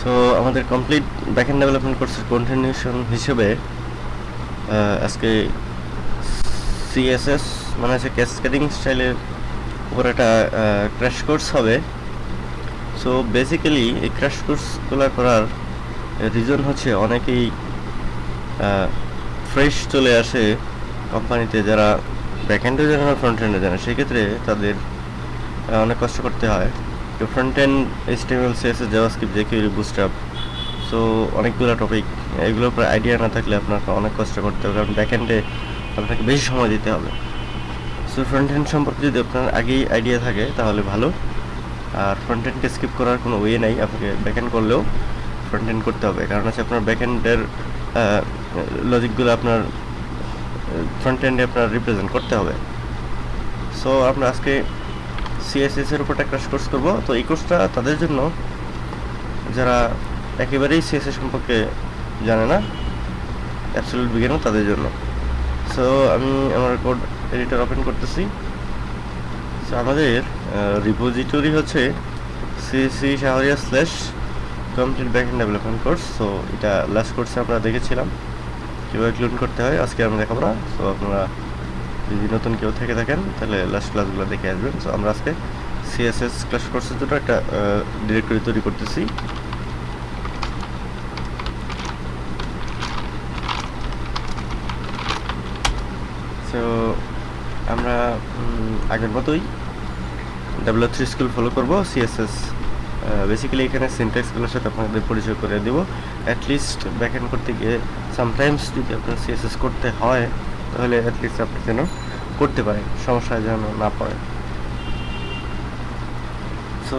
So আমাদের complete backend development কোর্সের continuation হিসেবে আজকে সিএসএস মানে হচ্ছে ক্যাসকেডিং স্টাইলের উপর একটা ক্র্যাশ কোর্স হবে। সো বেসিক্যালি এই ক্র্যাশ কোর্সগুলো করার রিজন হচ্ছে অনেকেই ফ্রেশ চলে আসে কোম্পানিতে যারা ব্যাকএন্ডে জানে ফ্রন্ট এন্ডে জানে সেক্ষেত্রে তাদের অনেক কষ্ট করতে হয়। Front end HTML CSS JavaScript jQuery Bootstrap so অনেকগুলো টপিক এগুলোর উপর আইডিয়া না থাকলে আপনাকে অনেক কষ্ট করতে হবে, কারণ ব্যাকএন্ডে আপনাকে বেশি সময় দিতে হবে। সো ফ্রন্ট এন্ড সম্পর্কে যদি আপনার আগেই আইডিয়া থাকে, তাহলে ভালো। আর ফ্রন্ট এন্ডকে স্কিপ করার কোনো ওয়ে নাই, আপনাকে ব্যাকএন্ড করলেও ফ্রন্ট এন্ড করতে হবে। কারণ হচ্ছে আপনার ব্যাকএন্ডের লজিকগুলো আপনার ফ্রন্ট এন্ডে আপনার রিপ্রেজেন্ট করতে হবে। সো আমরা আজকে সিএসএস এর উপর একটা কোর্স করব। তো এই কোর্সটা তাদের জন্য যারা একেবারেই সিএসএস সম্পর্কে জানে না অ্যাবসলিউট বিজ্ঞান তাদের জন্য। সো আমি আমার কোড এডিটর ওপেন করতেছি। সো আমাদের রিপোজিটরি হচ্ছে CC Shahriya slash complete back end development course so এটা লাস্ট কোর্সে আমরা দেখেছিলাম। কীভাবে ক্লোন করতে হয়, আজকে আমরা দেখাবো না। সো আপনারা যদি নতুন কেউ থেকে থাকেন, তাহলে লাস্ট ক্লাসগুলো দেখে আসবেন। সো আমরা আজকে সিএসএস ক্লাস কোর্সের জন্য একটা ডিরেক্টরি তৈরি করতেছি। সো আমরা আগের মতোই ডাব্লিউ থ্রি স্কুল ফলো করব। সিএসএস বেসিক্যালি এখানে সিনট্যাক্সগুলোর সাথে আপনাদের পরিচয় করে দেব। অ্যাটলিস্ট ব্যাকএন্ড করতে গিয়ে সামটাইমস যদি আপনার সিএসএস করতে হয় তাহলে অ্যাটলিস্ট আপনি যেন করতে পারেন সমস্যায় যেন না পড়ে। সো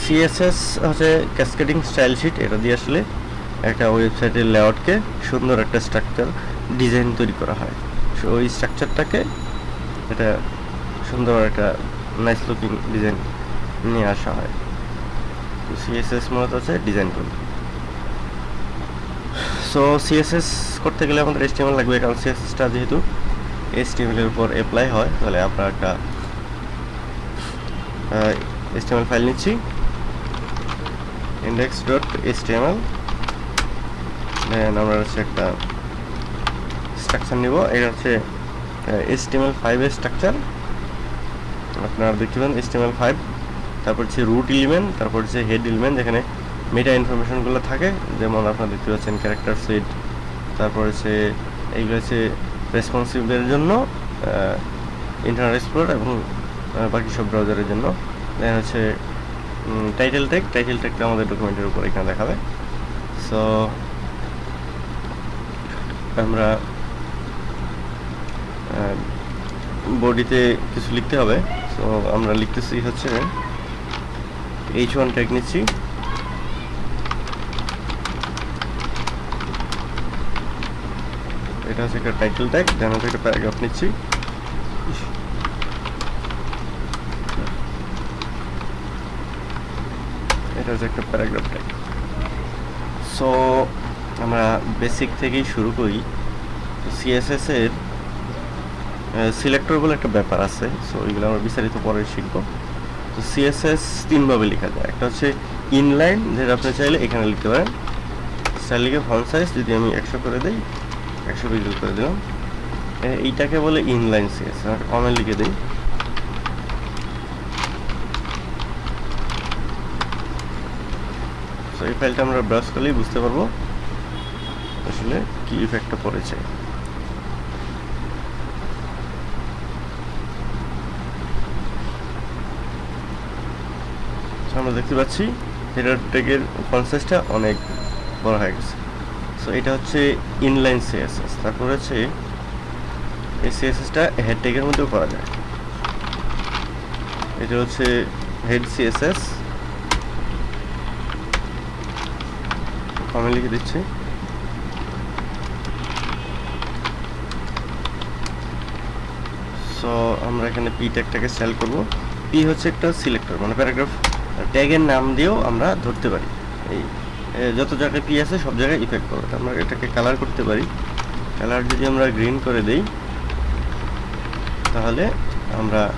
সিএসএস হচ্ছে ক্যাসকেডিং স্টাইল শিট এটা দিয়ে আসলে একটা ওয়েবসাইটের লেআউটকে সুন্দর একটা স্ট্রাকচার ডিজাইন তৈরি করা হয়। সো ওই স্ট্রাকচারটাকে এটা সুন্দর একটা নাইস লুকিং ডিজাইন নিয়ে আসা হয়। সিএসএস মূলত হচ্ছে ডিজাইন টুল সো সিএসএস করতে গেলে আমাদের এসটিএমএল লাগবে, কারণ সিএসএসটা যেহেতু এসটিএমএল এর উপর অ্যাপ্লাই হয়, তাহলে আমরা একটা এসটিএমএল ফাইল নিচ্ছি ইন্ডেক্স ডট এসটিএমএল দেন আমরা হচ্ছে একটা স্ট্রাকচার নিব। এটা হচ্ছে এসটিএমএল ফাইভের স্ট্রাকচার আপনারা দেখতে পান এসটিএমএল ফাইভ তারপর হচ্ছে রুট এলিমেন্ট তারপর হচ্ছে হেড এলিমেন্ট যেখানে মেটা ইনফরমেশনগুলো থাকে, যেমন আপনার দেখতে পাচ্ছেন ক্যারেক্টার সেট তারপর হচ্ছে এইগুলো হচ্ছে রেসপন্সিভের জন্য ইন্টারনেট এক্সপ্লোর এবং বাকি সব ব্রাউজারের জন্য। দেন হচ্ছে টাইটেল টেক টাইটেল টেকটা আমাদের ডকুমেন্টের উপর এখানে দেখাবে। সো আমরা বডিতে কিছু লিখতে হবে। সো আমরা লিখতেছি হচ্ছে এইচ ওয়ান ট্যাগ নিচ্ছি। এটা হচ্ছে একটা টাইটেল ট্যাগ দেন হচ্ছে একটা প্যারাগ্রাফ নিচ্ছি। এটা হচ্ছে একটা প্যারাগ্রাফ ট্যাগ সো আমরা বেসিক থেকেই শুরু করি। সিএসএস এর সিলেক্টর বলে একটা ব্যাপার আছে। সো এগুলো আমরা বিস্তারিত পরে শিখব। তো সিএসএস তিনভাবে লেখা যায়। একটা হচ্ছে ইনলাইন যেটা আপনি চাইলে এখানে লিখতে পারেন। স্টাইল লিখে ফন্ট সাইজ যদি আমি একশো করে দিই একশো পিক্সেল করে দিলাম। এইটাকে বলে ইনলাইন সিএসএস কমেন্ট লিখে দিই। তো এই ফাইলটা আমরা ব্রাউজ করলেই বুঝতে পারব আসলে কি ইফেক্টটা পড়েছে। আমরা দেখতে পাচ্ছি হেডার ট্যাগের সাইজটা অনেক বড় হয়ে গেছে। সো এটা হচ্ছে ইনলাইন সিএসএস তারপর হচ্ছে এই সিএসএসটা হেড ট্যাগের মধ্যেও করা যায়। এটা হচ্ছে হেড সিএসএস আমি লিখে দিচ্ছি। সো আমরা এখানে পি ট্যাগটাকে সেল করব। পি হচ্ছে একটা সিলেক্টর মানে প্যারাগ্রাফ ট্যাগের নাম দিয়েও আমরা ধরতে পারি। এই যত জায়গায় পি আছে, সব জায়গায় ইফেক্ট করবে আমরা এটাকে কালার করতে পারি। কালার যদি আমরা গ্রিন করে দেই, তাহলে আমরা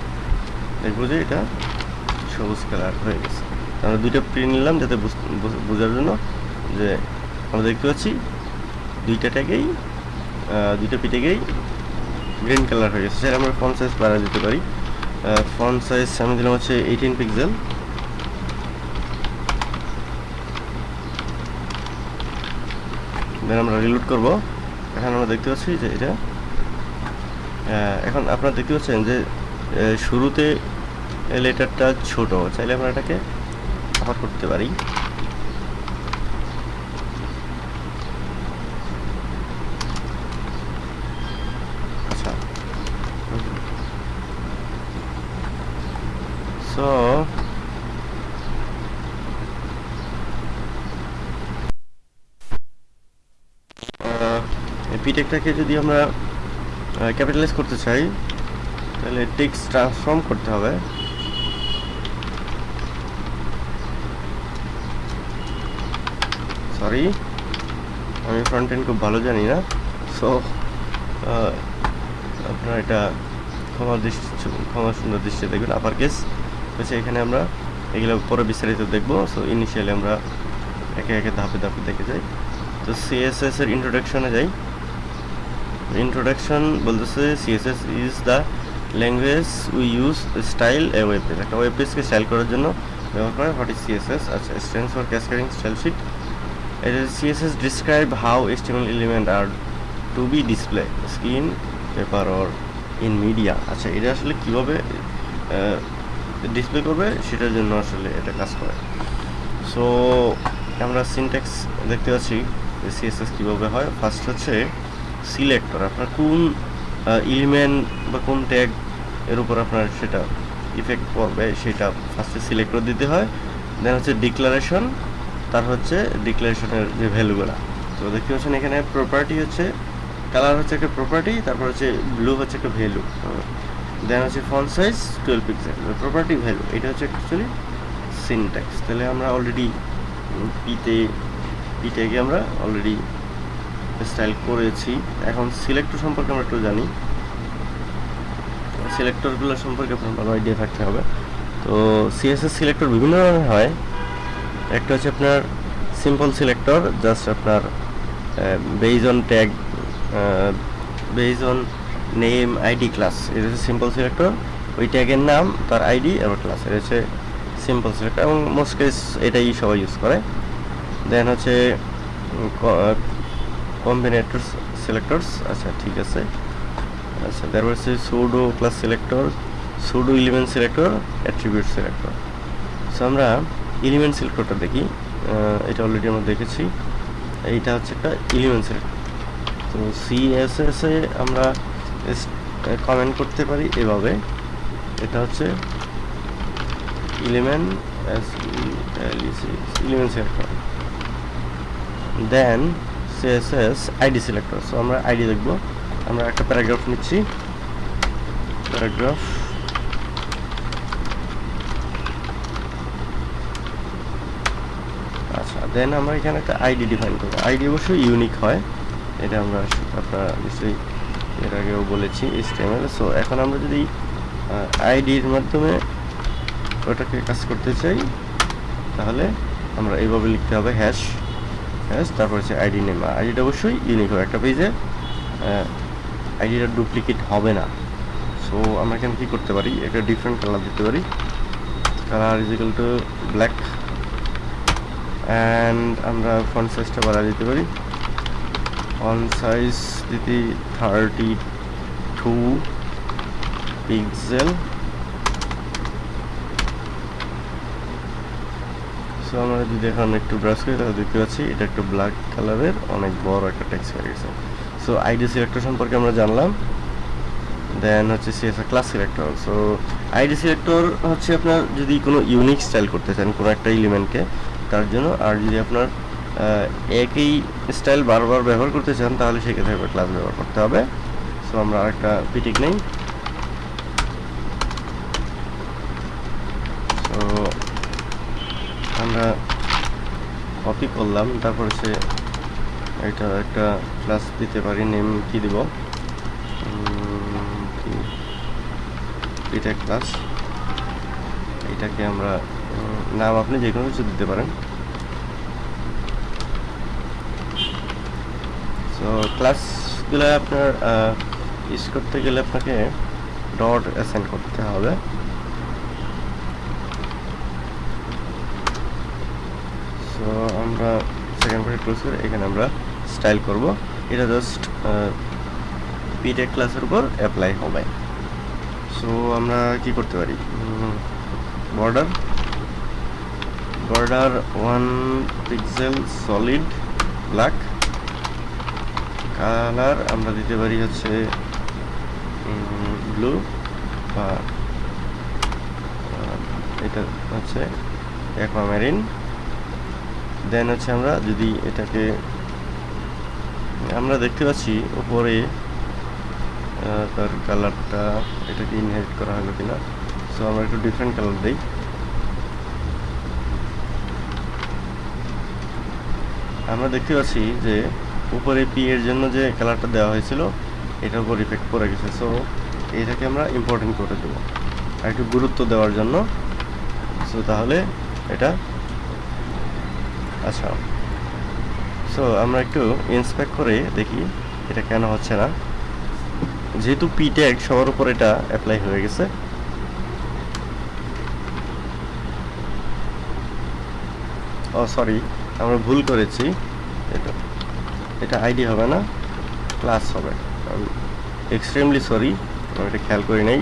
দেখব যে এটা সবুজ কালার হয়ে গেছে। আমরা দুইটা প্রিন্ট নিলাম যাতে বুঝ- বুঝ- বোঝার জন্য যে আমরা দেখতে পাচ্ছি দুইটা ট্যাগেই দুইটা পিঠেগেই গ্রিন কালার হয়ে গেছে। স্যার আমরা ফোন সাইজ বাড়া দিতে পারি। ফোন সাইজ আমি দিলাম হচ্ছে এইটিন পিক্সেল দেন আমরা রিলোড করব। এখন আমরা দেখতে পাচ্ছি যে এটা এখন আপনারা দেখতে পাচ্ছেন যে শুরুতে লেটারটা ছোট। চাইলে আমরা এটাকে আবার করতে পারি আচ্ছা সো পিটেকটাকে যদি আমরা ক্যাপিটালাইজ করতে চাই তাহলে টেক্সট ট্রান্সফর্ম করতে হবে সরি আমি ফ্রন্ট এন্ড খুব ভালো জানি না সো আপনারা এটা ক্ষমা দৃষ্টি ক্ষমা সুন্দর দৃষ্টি দেখবেন আপার কেস হচ্ছে এখানে আমরা এগুলো পরে বিস্তারিত দেখব সো ইনিশিয়ালি আমরা একে একে ধাপে ধাপে দেখে যাই তো সিএসএস এর ইন্ট্রোডাকশনে যাই ইন্ট্রোডাকশন বলতেছে CSS is the language we use style a web page একটা ওয়েব পেজকে স্টাইল করার জন্য ব্যবহার করে হোয়াট ইজ সিএসএস আচ্ছা stands for cascading style sheet is css describe how html element are to be display screen, paper or in media. আচ্ছা এটা আসলে কীভাবে ডিসপ্লে করবে? সেটার জন্য আসলে এটা কাজ করে। সো আমরা সিনট্যাক্স দেখতে পাচ্ছি সিএসএস কীভাবে হয়। ফার্স্ট হচ্ছে সিলেক্টর আপনার কোন এলিমেন্ট বা কোন ট্যাগ এর উপর আপনার সেটা ইফেক্ট পড়বে, সেটা ফার্স্টে সিলেক্ট করে দিতে হয়। দেন হচ্ছে ডিক্লারেশন তার হচ্ছে ডিক্লারেশনের যে ভ্যালুগুলো তো দেখতে পাচ্ছেন এখানে প্রপার্টি হচ্ছে কালার হচ্ছে একটা প্রপার্টি তারপর হচ্ছে ব্লু হচ্ছে একটা ভ্যালু দেন হচ্ছে font size twelve pixel property value এটা হচ্ছে অ্যাকচুয়ালি সিনট্যাক্স তাহলে আমরা অলরেডি পিতে পিটাকে আমরা অলরেডি স্টাইল করেছি। এখন সিলেক্টর সম্পর্কে আমরা একটু জানি। সিলেক্টরগুলো সম্পর্কে আপনার ভালো আইডিয়া থাকতে হবে। তো সিএসএস সিলেক্টর বিভিন্ন ধরনের হয়। একটা হচ্ছে আপনার সিম্পল সিলেক্টর জাস্ট আপনার base on tag base on name ID class এটা হচ্ছে সিম্পল সিলেক্টর ওই ট্যাগের নাম, তার আইডি এবং ক্লাস এটা হচ্ছে সিম্পল সিলেক্টর এবং মোস্ট কেস এটাই সবাই ইউজ করে। দেন হচ্ছে কম্বিনেটর সিলেক্টরস আচ্ছা ঠিক আছে। আচ্ছা তারপর হচ্ছে pseudo class selector pseudo element selector attribute selector so আমরা এলিমেন্ট সিলেক্টরটা দেখি। এটা অলরেডি আমরা দেখেছি। এইটা হচ্ছে একটা এলিমেন্ট সিলেক্টর তো সিএসএস এ আমরা কমেন্ট করতে পারি এভাবে। এটা হচ্ছে element element selector then CSS ID selector so আমরা আইডি দেখব। আমরা একটা প্যারাগ্রাফ নিচ্ছি। প্যারাগ্রাফ আচ্ছা দেন আমরা এখানে একটা আইডি ডিফাইন করব। আইডি অবশ্যই ইউনিক হয়। এটা আমরা আপনারা নিশ্চয়ই এর আগেও বলেছি HTML সো এখন আমরা যদি আইডির মাধ্যমে ওটাকে কাজ করতে চাই, তাহলে আমরা এইভাবে লিখতে হবে হ্যাশ তারপর হচ্ছে আইডি নেম আইডিটা অবশ্যই ইউনিক হবে। একটা পেজে আইডিটা ডুপ্লিকেট হবে না। সো আমরা এখানে কী করতে পারি? একটা ডিফারেন্ট কালার দিতে পারি। Colour is equal to black and আমরা ফন্ট সাইজটা বাড়া দিতে পারি। ফন্ট সাইজ দিতে থার্টি টু পিক্সেল সো আমরা যদি এখন একটু ব্রাশ করি, তাহলে দেখতে পাচ্ছি এটা একটু ব্ল্যাক কালারের অনেক বড় একটা টেক্সট হয়ে গেছে। সো আইডি সিলেক্টর সম্পর্কে আমরা জানলাম। দেন হচ্ছে CSS class selector so ID selector হচ্ছে আপনার যদি কোনো ইউনিক স্টাইল করতে চান, কোনো একটা এলিমেন্টকে তার জন্য। আর যদি আপনার একই স্টাইল বারবার ব্যবহার করতে চান, তাহলে সেক্ষেত্রে ক্লাস ব্যবহার করতে হবে। সো আমরা আরেকটা পিটিক নেই সো আমরা কপি করলাম, তারপর সে এটা একটা ক্লাস দিতে পারি নেম কি দিব? এটা ক্লাস এটাকে আমরা নাম আপনি যে কোনো কিছু দিতে পারেন। সো ক্লাসগুলো আপনার ইউজ করতে গেলে আপনাকে ডট অ্যাসেন্ড করতে হবে সো আমরা সেকেন্ড পার্ট করে এখানে আমরা স্টাইল করব। এটা জাস্ট পিটেক ক্লাসের উপর অ্যাপ্লাই হবে। সো আমরা কি করতে পারি? Border border one pixel solid black colour আমরা দিতে পারি হচ্ছে ব্লু বা এটা হচ্ছে অ্যাকোয়ামেরিন দেন হচ্ছে আমরা যদি এটাকে আমরা দেখতে পাচ্ছি আহ, তার কালারটা এটাকে ইনহেরিট করা হলো কিনা। সো আমরা একটু ডিফারেন্ট কালার দিই। আমরা দেখতে পাচ্ছি যে উপরে পি এর জন্য যে কালারটা দেওয়া হয়েছিল এটার উপর ইফেক্ট পড়ে গেছে। সো এটাকে আমরা ইম্পর্টেন্ট করে দেবো। আর একটু গুরুত্ব দেওয়ার জন্য। সো তাহলে এটা আচ্ছা। সো আমরা একটু ইন্সপেক্ট করে দেখি এটা কেন হচ্ছে না। যেহেতু পি ট্যাগ সবার উপর এটা অ্যাপ্লাই হয়ে গেছে। ও সরি আমরা ভুল করেছি। এটা এটা আইডি হবে না ক্লাস হবে। এক্সট্রিমলি সরি আমি এটা খেয়াল করি নাই।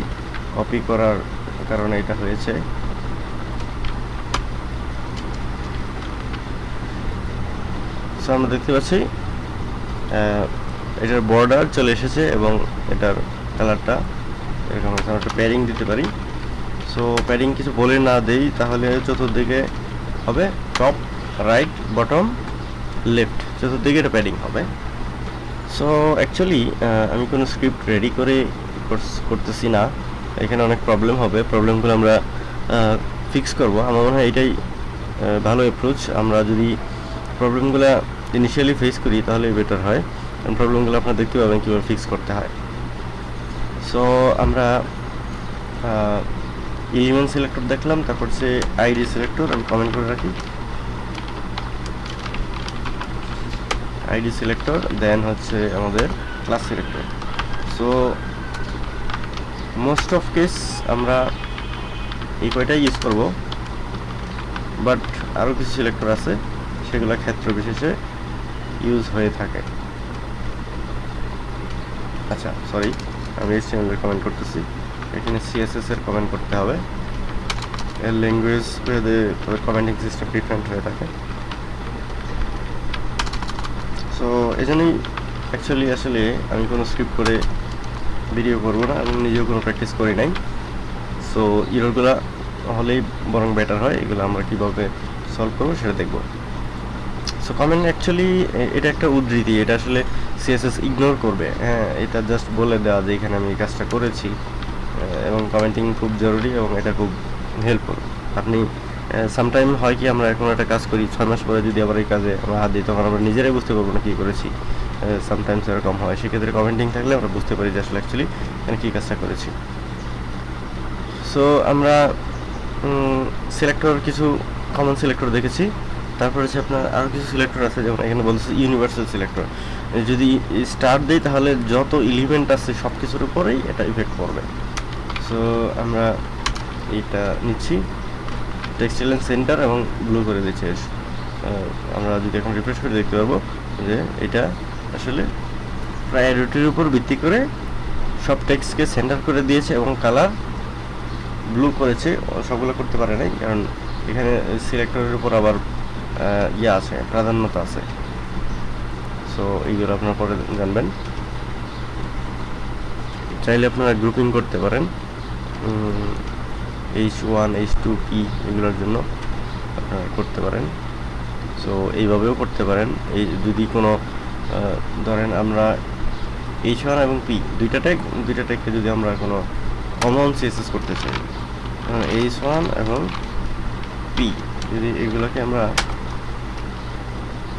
কপি করার কারণে এটা হয়েছে। সো আমরা দেখতে পাচ্ছি এটার বর্ডার চলে এসেছে এবং এটার কালারটা এরকম আমরা একটা প্যারিং দিতে পারি। সো প্যারিং কিছু বলে না দেই, তাহলে চতুর্দিকে হবে টপ রাইট বটম লেফট চতুর্দিকে এটা প্যাডিং হবে। সো অ্যাকচুয়ালি আমি কোনো স্ক্রিপ্ট রেডি করে করতেছি না। এখানে অনেক প্রবলেম হবে। প্রবলেমগুলো আমরা ফিক্স করব। আমার মনে হয় এটাই ভালো অ্যাপ্রোচ আমরা যদি প্রবলেমগুলো ইনিশিয়ালি ফেস করি তাহলে বেটার হয়। কারণ প্রবলেমগুলো আপনারা দেখতে পাবেন কীভাবে ফিক্স করতে হয়। সো আমরা এলিমেন্ট সিলেক্টর দেখলাম, তারপর হচ্ছে আইডি সিলেক্টর আমি কমেন্ট করে রাখি। আইডি সিলেক্টর দেন হচ্ছে আমাদের class selector so most of case আমরা এই কয়টাই ইউজ করব। বাট আরও কিছু সিলেক্টর আছে, সেগুলো ক্ষেত্র বিশেষে ইউজ হয়ে থাকে। আচ্ছা সরি আমি এর কমেন্ট করতেছি। এখানে সিএসএস এর কমেন্ট করতে হবে। এর ল্যাঙ্গুয়েজ ভেদে কমেন্টিং সিস্টেম ডিফারেন্ট হয়ে থাকে। সো এই জন্যই অ্যাকচুয়ালি আসলে আমি কোনো স্ক্রিপ্ট করে ভিডিও করব না, আমি নিজেও কোনো প্র্যাকটিস করি নাই। সো ইরোরগুলো হলেই বরং বেটার হয়, এগুলো আমরা কীভাবে সলভ করব সেটা দেখব। সো কমেন্ট অ্যাকচুয়ালি এটা একটা উদ্ধৃতি, এটা আসলে সিএসএস ইগনোর করবে। হ্যাঁ এটা জাস্ট বলে দেওয়া যে এখানে আমি এই কাজটা করেছি এবং কমেন্টিং খুব জরুরি এবং এটা খুব হেল্পফুল আপনি সামটাইম হয় কি আমরা এখন একটা কাজ করি, ছয় মাস পরে যদি আবার এই কাজে আমরা হাত দিই, তখন আমরা নিজেরাই বুঝতে পারব না কী করেছি। সামটাইমস এরকম হয়, সেক্ষেত্রে কমেন্টিং থাকলে আমরা বুঝতে পারি যে আসলে অ্যাকচুয়ালি এখানে কী কাজটা করেছি। সো আমরা সিলেক্টর কিছু কমন সিলেক্টর দেখেছি। তারপর হচ্ছে আপনার আরও কিছু সিলেক্টর আছে, যেমন এখানে বলছে ইউনিভার্সাল সিলেক্টর যদি স্টার দিই, তাহলে যত এলিমেন্ট আছে সব কিছুর উপরেই এটা ইফেক্ট করবে সো আমরা এইটা নিচ্ছি। টেক্সটাইল সেন্টার এবং ব্লু করে দিচ্ছি। আমরা যদি এখন রিফ্রেশ করে দেখতে পারব যে এটা আসলে প্রায়োরিটির উপর ভিত্তি করে সব টেক্সটকে সেন্টার করে দিয়েছে এবং কালার ব্লু করেছে। সবগুলো করতে পারে নাই, কারণ এখানে সিলেক্টরের উপর আবার ইয়ে আছে, প্রাধান্যতা আছে। সো এইগুলো আপনারা পরে জানবেন। চাইলে আপনারা গ্রুপিং করতে পারেন। H one H two P এগুলোর জন্য আপনারা করতে পারেন। সো এইভাবেও করতে পারেন। এই যদি কোনো ধরেন আমরা এইচ ওয়ান এবং পি দুইটা ট্যাগ দুইটা ট্যাগকে যদি আমরা কোনো কমন সিএসএস করতে চাই এইচ ওয়ান এবং পি যদি এগুলোকে আমরা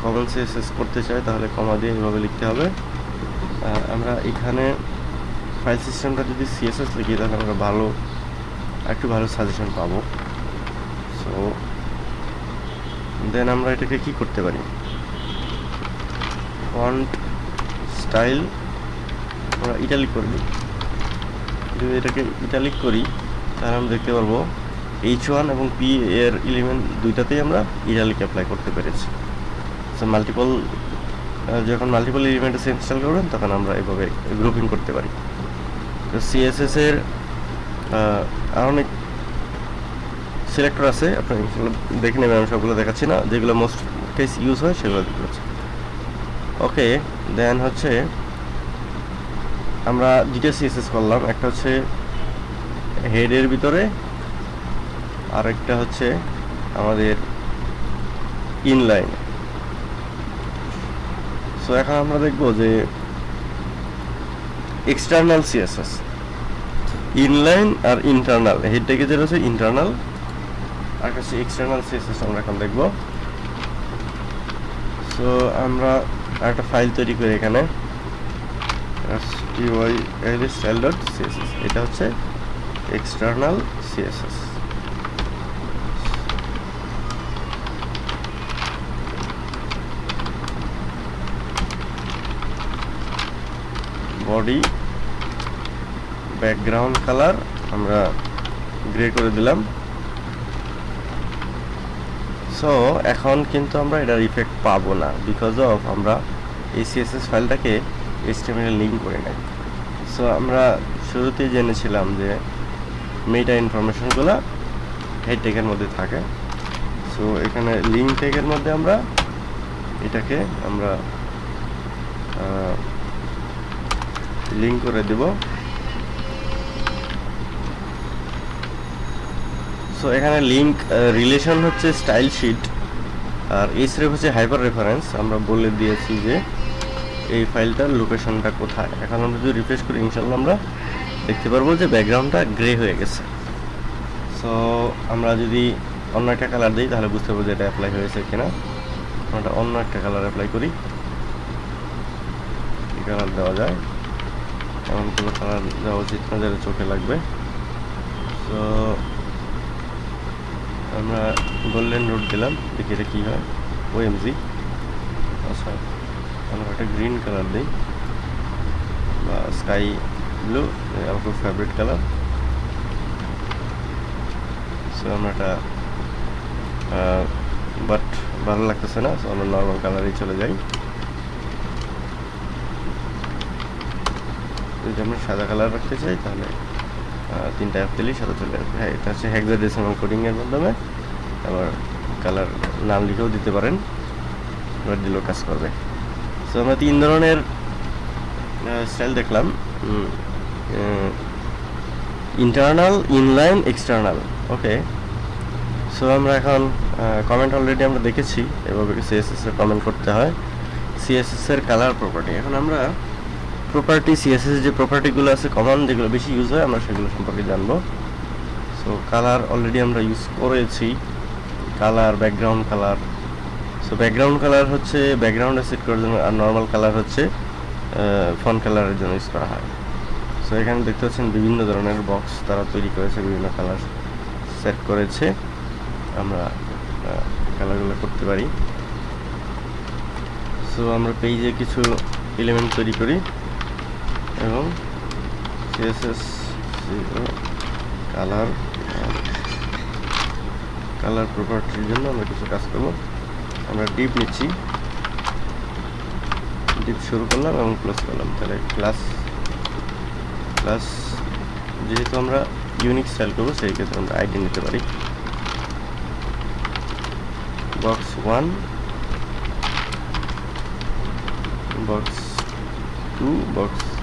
কমন সিএসএস করতে চাই তাহলে কমা দিয়ে এভাবে লিখতে হবে। আমরা এখানে ফাইল সিস্টেমটা যদি সিএসএস লিখি, তাহলে আমরা ভালো, একটু ভালো সাজেশন পাবো। সো দেন আমরা এটাকে কি করতে পারি? ফন্ট স্টাইল আমরা ইটালিক করে দিই। যদি এটাকে ইটালিক করি, তাহলে আমরা দেখতে পারব এইচ ওয়ান এবং পি এর এলিমেন্ট দুইটাতেই আমরা ইটালিক অ্যাপ্লাই করতে পেরেছি। সো মাল্টিপল যখন মাল্টিপল এলিমেন্টে ইনস্টল করবেন, তখন আমরা এভাবে গ্রুপিং করতে পারি। তো সিএসএস এর আর অনেক সিলেক্টর আছে আপনি দেখে নেবেন, আমি সবগুলো দেখাচ্ছি না। যেগুলো মোস্ট কেস ইউজ হয়, সেগুলো দেখতে ওকে দেন হচ্ছে আমরা দুইটা সিএসএস করলাম। একটা হচ্ছে হেডের ভিতরে আর একটা হচ্ছে আমাদের ইনলাইন সো এখন আমরা দেখব যে এক্সটার্নাল সিএসএস ইনলাইন আর ইন্টারনাল হেড থেকে যেটা হচ্ছে ইন্টারনাল আর কাছে এক্সটার্নাল সিএসএস আমরা এখন দেখব। সো আমরা একটা ফাইল তৈরি করি এখানে। এটা হচ্ছে external CSS body background colour আমরা গ্রে করে দিলাম। সো এখন কিন্তু আমরা এটার ইফেক্ট পাবো না বিকজ অফ আমরা এই সিএসএস ফাইলটাকে এইচটিএমএল লিঙ্ক করে নেই। সো আমরা শুরুতেই জেনেছিলাম যে মেটা ইনফরমেশনগুলো হেড টেকের মধ্যে থাকে। সো এখানে লিঙ্ক টেকের মধ্যে আমরা এটাকে আমরা লিঙ্ক করে দেব। সো এখানে লিঙ্ক রিলেশন হচ্ছে স্টাইল শিট আর এইচ রেফ হচ্ছে হাইপার রেফারেন্স আমরা বলে দিয়েছি যে এই ফাইলটার লোকেশনটা কোথায়। এখন আমরা যদি রিফ্রেশ করি ইনশাল্লাহ আমরা দেখতে পারব যে ব্যাকগ্রাউন্ডটা গ্রে হয়ে গেছে। সো আমরা যদি অন্য একটা কালার দিই, তাহলে বুঝতে পারব যে এটা অ্যাপ্লাই হয়েছে কিনা। আমরা অন্য একটা কালার অ্যাপ্লাই করি। কালার দেওয়া যায়। এমন কোনো কালার দেওয়া উচিত না যারা চোখে লাগবে। তো আমরা গোল্ডেন রোড দিলাম দেখি এটা কী হয়। ও ওএমজি আচ্ছা আমরা একটা গ্রিন কালার দিই। বা স্কাই ব্লু আমার ফেভারিট কালার সো আমরা একটা বাট ভালো লাগতেছে না সো আমরা নর্মাল কালারেই চলে যাই। যদি আমরা সাদা কালার রাখতে চাই, তাহলে তিনটা অ্যাপ দিলেই সাদা চলে আসবে। হ্যাঁ এটা হচ্ছে হেক্সাডেসিমাল কোডিংয়ের মাধ্যমে। আবার কালার নাম লিখেও দিতে পারেন। এবার দিলেও কাজ করবে। সো আমরা তিন ধরনের স্টাইল দেখলাম। Internal inline external okay so আমরা এখন কমেন্ট অলরেডি আমরা দেখেছি। এভাবে সিএসএস এর কমেন্ট করতে হয়? সিএসএস এর কালার প্রপার্টি এখন আমরা প্রপার্টি সিএসএস যে প্রপার্টিগুলো আছে কমন যেগুলো বেশি ইউজ হয়, আমরা সেগুলো সম্পর্কে জানব। সো কালার অলরেডি আমরা ইউজ করেছি। Colour background colour so background colour হচ্ছে ব্যাকগ্রাউন্ডে সেট করার জন্য আর নর্মাল কালার হচ্ছে ফন কালারের জন্য ইউজ করা হয়। সো এখানে দেখতে পাচ্ছেন বিভিন্ন ধরনের বক্স তারা তৈরি করেছে, বিভিন্ন কালার সেট করেছে। আমরা কালারগুলো করতে পারি। সো আমরা পেজে কিছু এলিমেন্ট তৈরি করি। এবং সিএসএস কালার কালার প্রপার্টির জন্য আমরা কিছু কাজ করব আমরা ডিপ নিচ্ছি ডিপ শুরু করলাম এবং ক্লোজ করলাম তাহলে ক্লাস ক্লাস যেহেতু আমরা ইউনিক স্টাইল করব সেই ক্ষেত্রে আমরা আইডি নিতে পারি box one box two box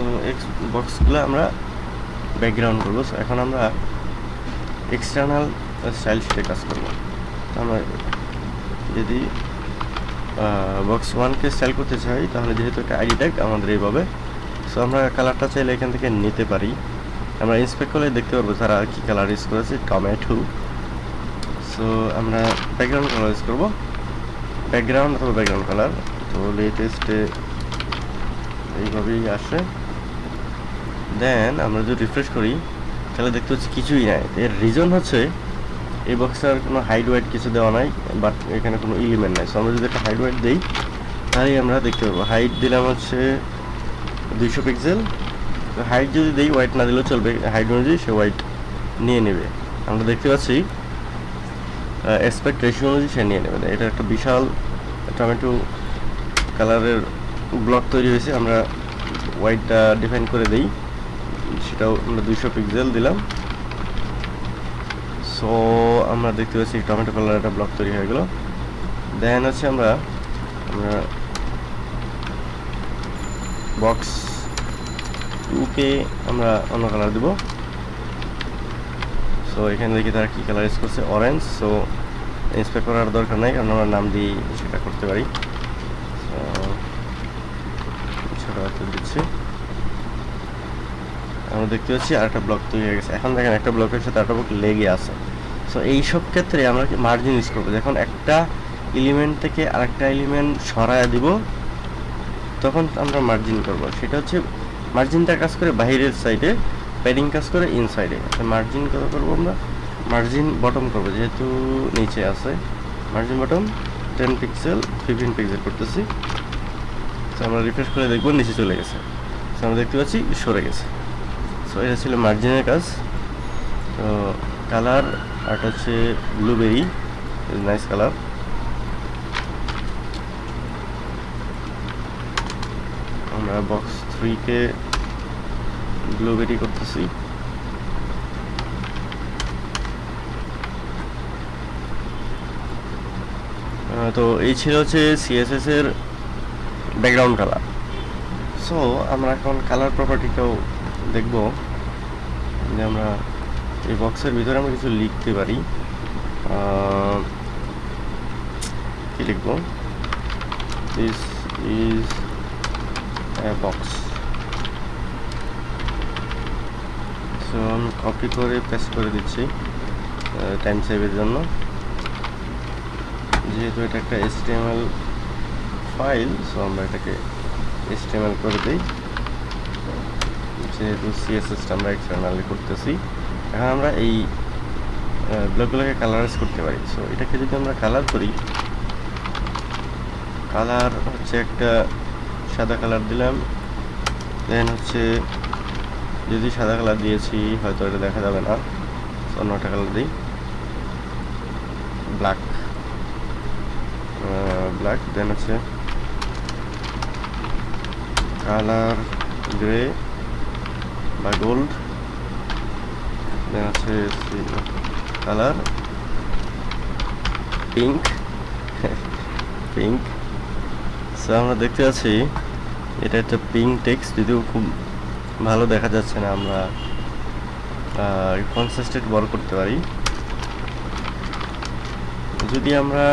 so X বক্সগুলো আমরা ব্যাকগ্রাউন্ড করব। সো এখন আমরা এক্সটার্নাল স্টাইল শিটে কাজ করব। আমরা যদি বক্স ওয়ানকে স্টাইল করতে চাই, তাহলে যেহেতু একটা আইডি ট্যাগ আমাদের এইভাবে সো আমরা কালারটা চাইলে এখান থেকে নিতে পারি। আমরা ইন্সপেক্ট করলে দেখতে পারব তারা কী কালার ইউজ করেছে টমেটো সো আমরা ব্যাকগ্রাউন্ড কালার ইউজ করব। ব্যাকগ্রাউন্ড অথবা ব্যাকগ্রাউন্ড কালার তো লেটেস্টে এইভাবেই আসে। দেন আমরা যদি রিফ্রেশ করি, তাহলে দেখতে হচ্ছে কিছুই নাই। এর রিজন হচ্ছে, এই বক্সটার কোনো হাইড ওয়াইট কিছু দেওয়া নাই বাট এখানে কোনো এলিমেন্ট নাই। সো আমরা যদি একটা হাইড ওয়াইট দিই, তাহলেই আমরা দেখতে পাবো। হাইট দিলাম হচ্ছে দুইশো পিক্সেল হাইট যদি দিই হোয়াইট না দিলেও চলবে। হাইট অনুযায়ী সে হোয়াইট নিয়ে নেবে। আমরা দেখতে পাচ্ছি এক্সপেক্ট রেশিও অনুযায়ী সে নিয়ে নেবে। এটা একটা বিশাল টমেটো কালারের ব্লক তৈরি হয়েছে। আমরা হোয়াইটটা ডিফাইন করে দিই। সেটাও আমরা দুইশো পিক্সেল দিলাম। সো আমরা দেখতে পাচ্ছি টমেটো কালার একটা ব্লক তৈরি হয়ে গেল। দেন হচ্ছে আমরা আমরা বক্স টুকে আমরা অন্য কালার দেব। সো এখানে দেখি তারা কী কালার ইউজ করছে? অরেঞ্জ সো ইন্সপেক্ট করার দরকার নাই, কারণ আমরা নাম দিয়ে সেটা করতে পারি। ছোটো হাতে দিচ্ছি। আমরা দেখতে পাচ্ছি আরেকটা ব্লক তৈরি হয়ে গেছে। এখন দেখেন একটা ব্লকের সাথে আরেকটা ব্লক লেগে আছে। সো এইসব ক্ষেত্রে আমরা মার্জিন ইউজ করব? যখন একটা এলিমেন্ট থেকে আরেকটা এলিমেন্ট সরায় দিব, তখন আমরা মার্জিন করব। সেটা হচ্ছে মার্জিনটা কাজ করে বাইরের সাইডে প্যাডিং কাজ করে ইনসাইডে মার্জিন কত করব আমরা? মার্জিন বটম করব, যেহেতু নিচে আছে। Margin bottom ten pixel fifteen pixel করতেছি। তো আমরা রিফ্রেশ করে দেখব, নিচে চলে গেছে। আমরা দেখতে পাচ্ছি সরে গেছে। সো এটা ছিল মার্জিনের কাজ। তো কালার আরটা হচ্ছে ব্লুবেরি নাইস কালার আমরা বক্স থ্রিকে ব্লুবেরি করতেছি। তো, এই ছিল হচ্ছে সিএসএস এর ব্যাকগ্রাউন্ড কালার সো আমরা এখন কালার প্রপার্টিটাও দেখব। যে আমরা এই বক্সের ভিতরে আমরা কিছু লিখতে পারি। কি লিখব? দিস ইজ বক্স সো আমি কপি করে পেস্ট করে দিচ্ছি টাইম সেভের জন্য। যেহেতু এটা একটা এসটিএমএল ফাইল সো আমরা এটাকে এসটিএমএল করে দিই। যেহেতু সিএসএসটা আমরা এক্সটার্নালি করতেছি। এখন আমরা এই ব্লকগুলোকে কালারাইজ করতে পারি। সো এটাকে যদি আমরা কালার করি কালার হচ্ছে একটা সাদা কালার দিলাম। দেন হচ্ছে, যদি সাদা কালার দিয়েছি, হয়তো এটা দেখা যাবে না। একটা কালার দিই। ব্ল্যাক ব্ল্যাক দেন হচ্ছে কালার গ্রে বা গোল্ড দেন হচ্ছে কালার পিঙ্ক পিঙ্ক সো আমরা দেখতে পাচ্ছি, এটা একটা পিঙ্ক টেক্সট যদিও খুব ভালো দেখা যাচ্ছে না, আমরা কনসিস্টেন্ট বড় করতে পারি। যদি আমরা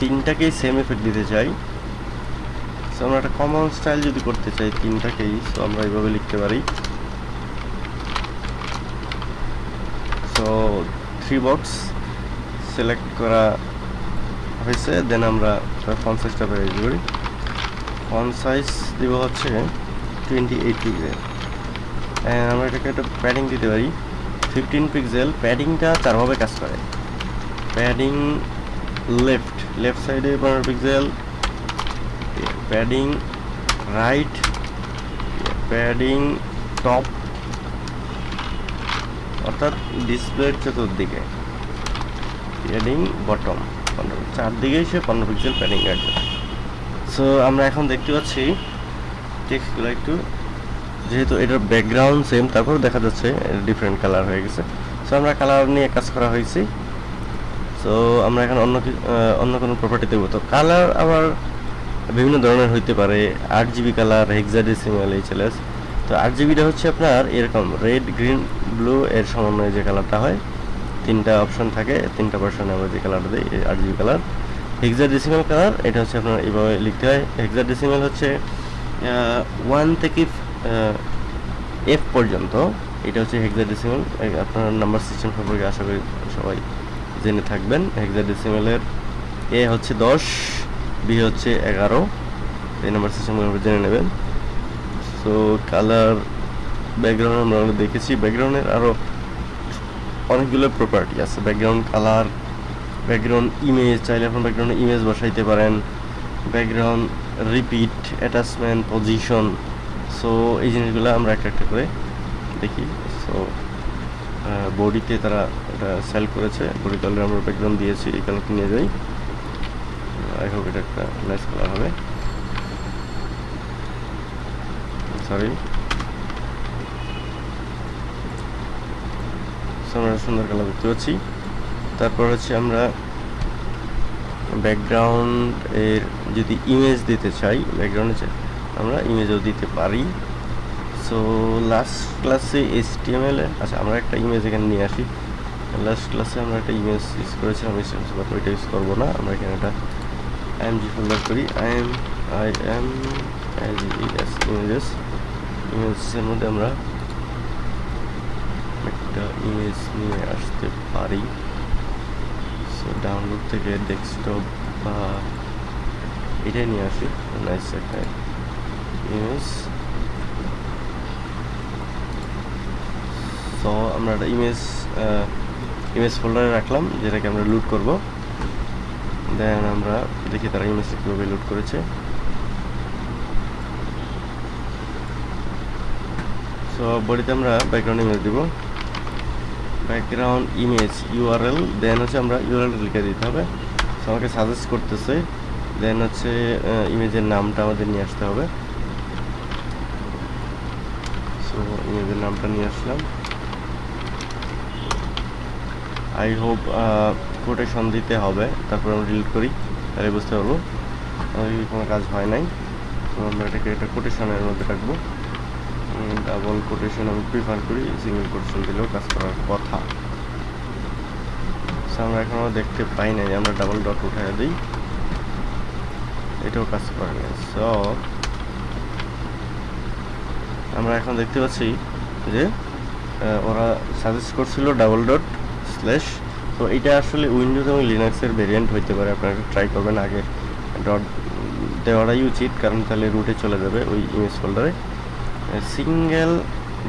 তিনটাকেই সেম এফেক্ট দিতে চাই সো আমরা একটা কমন স্টাইল যদি করতে চাই তিনটাকেই সো আমরা এইভাবে লিখতে পারি সো থ্রি বক্স সিলেক্ট করা হয়েছে দেন আমরা ফন সাইজটা পেয়ে করি। ফন সাইজ দিব হচ্ছে টোয়েন্টি এইট পিক্সেল আমরা এটাকে একটা প্যাডিং দিতে পারি। ফিফটিন পিক্সেল প্যাডিংটা চারভাবে কাজ করে। প্যাডিং লেফট লেফট সাইডে পনেরো pixel padding right padding top অর্থাৎ ডিসপ্লের চতুর্দিকে প্যাডিং বটম পনেরো চারদিকেই সে পনেরো পিক্সেল প্যাডিং রাখবে সো আমরা এখন দেখতে পাচ্ছি টেক্সটগুলো একটু, যেহেতু এটার ব্যাকগ্রাউন্ড সেম তারপর দেখা যাচ্ছে ডিফারেন্ট কালার হয়ে গেছে। সো আমরা কালার নিয়ে কাজ করা হয়েছি। সো আমরা এখন অন্য অন্য কোনো প্রপার্টি দেবো তো কালার আবার বিভিন্ন ধরনের হইতে পারে, আট জিবি কালার হেক্সাডেসিমাল এইচএলএস তো আট জিবিটা হচ্ছে আপনার এরকম রেড গ্রিন ব্লু এর সমন্বয়ে যে কালারটা হয়, তিনটা অপশন থাকে, তিনটা পার্সনে আমরা যে কালারটা দিই আট জিবি কালার হেক্সাডেসিমাল কালার এটা হচ্ছে আপনার এইভাবে লিখতে হয়। হেক্সার হেক্সাডেসিমাল হচ্ছে ওয়ান থেকে এফ পর্যন্ত, এটা হচ্ছে হেক্সাডেসিমাল আপনার নাম্বার সিস্টেম সম্পর্কে আশা করি সবাই জেনে থাকবেন। হেক্সাডেসিমালের এ হচ্ছে দশ বি হচ্ছে এগারো, এই নাম্বার সিস্টেমগুলো জেনে নেবেন। সো কালার ব্যাকগ্রাউন্ড আমরা দেখেছি। ব্যাকগ্রাউন্ডের আরও অনেকগুলো প্রপার্টি আছে। ব্যাকগ্রাউন্ড কালার ব্যাকগ্রাউন্ড ইমেজ চাইলে এখন ব্যাকগ্রাউন্ড ইমেজ বসাইতে পারেন। Background repeat attachment position so এই জিনিসগুলো আমরা একটা একটা করে দেখি। সো বডিতে তারা এটা সেল করেছে। বডি কালার আমরা ব্যাকগ্রাউন্ড দিয়েছি, এই কালারটা নিয়ে যাই। আই হোপ এটা একটা নাইস কালার হবে। সরি। আমরা সুন্দর কালার দেখতে পাচ্ছি। তারপর হচ্ছে আমরা ব্যাকগ্রাউন্ড এর যদি ইমেজ দিতে চাই ব্যাকগ্রাউন্ডে আমরা ইমেজও দিতে পারি। সো লাস্ট ক্লাসে এস এল আচ্ছা আমরা একটা ইমেজ এখানে নিয়ে আসি। লাস্ট ক্লাসে আমরা একটা ইমেজ ইউজ করেছিলাম ওইটা ইউজ করব না। আমরা এখানে একটা আইএমজি ফোল্ডার করি I M I M S images ইমেজের মধ্যে আমরা একটা ইমেজ নিয়ে আসতে পারি। সো ডাউনলোড থেকে ডেস্কটপ বা এটাই নিয়ে আসি। নাইস একটা ইমেজ সো আমরা একটা ইমেজ ইমেজ ফোল্ডারে রাখলাম, যেটাকে আমরা লুট করব। দেন আমরা দেখি তারা ইমেজটা কীভাবে লুট করেছে। সো বডিতে আমরা ব্যাকগ্রাউন্ড ইমেজ দিব। ব্যাকগ্রাউন্ড ইমেজ ইউআরএল দেন হচ্ছে আমরা ইউআরএল লিখে দিতে হবে। সো আমাকে সাজেস্ট করতেছে দেন হচ্ছে ইমেজের নামটা আমাদের নিয়ে আসতে হবে। সো ইমেজের নামটা নিয়ে আসলাম। আই হোপ কোটেশন দিতে হবে, তারপর আমরা ডিলিট করি, তাহলে বুঝতে পারব। কোনো কাজ হয় নাই। তো আমরা এটাকে একটা কোটেশনের মধ্যে রাখব। ডাবল কোটেশন আমি প্রিফার করি সিঙ্গেল কোটেশন দিলেও কাজ করার কথা। আমরা এখনও দেখতে পাই নাই, আমরা ডাবল ডট উঠাই দিই। এটাও কাজ করে না সো আমরা এখন দেখতে পাচ্ছি যে ওরা সাজেস্ট করছিল ডাবল ডট স্ল্যাশ তো এটা আসলে উইন্ডোজ এবং লিনাক্সের ভেরিয়েন্ট হইতে পারে, আপনারা ট্রাই করবেন আগে। ডট দেওয়াটাই উচিত, কারণ তাহলে রুটে চলে যাবে ওই ইমেজ ফোল্ডারে সিঙ্গেল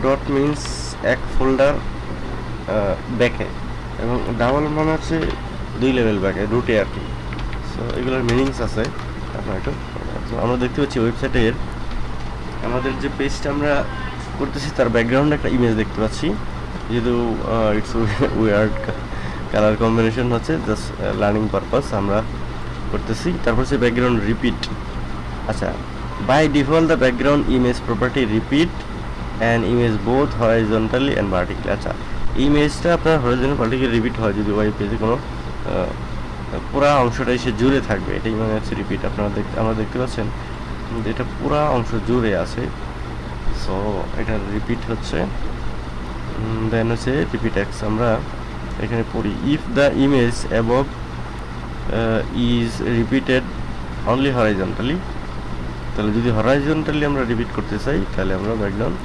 ডট মিনস এক ফোল্ডার ব্যাকে এবং ডাবল মানে হচ্ছে দুই লেভেল ব্যাকে রুটে আর কি। সো এগুলোর মিনিংস আছে আপনার একটু। আমরা দেখতে পাচ্ছি ওয়েবসাইটের আমাদের যে পেজটা আমরা করতেছি, তার ব্যাকগ্রাউন্ডে একটা ইমেজ দেখতে পাচ্ছি। যেহেতু ইটস উইয়ার্ড কালার কম্বিনেশন হচ্ছে জাস্ট লার্নিং পারপাস আমরা করতেছি। তারপর হচ্ছে ব্যাকগ্রাউন্ড রিপিট আচ্ছা by default the background image property repeat and image both horizontally and vertically আচ্ছা ইমেজটা আপনার হরাইজন্টাল ভার্টিক্যালি রিপিট হয় যদি ওয়াই পেজে কোনো পুরা অংশটা এসে জুড়ে থাকবে। এটাই মানে হচ্ছে রিপিট আপনারা দেখতে আমরা দেখতে পাচ্ছেন এটা পুরা অংশ জুড়ে আছে। সো এটা রিপিট হচ্ছে। দেন হচ্ছে রিপিট এক্স আমরা এখানে পড়ি if the image above is repeated only horizontally তাহলে যদি হরাইজন্টালি আমরা রিপিট করতে চাই, তাহলে আমরা ব্যাকগ্রাউন্ড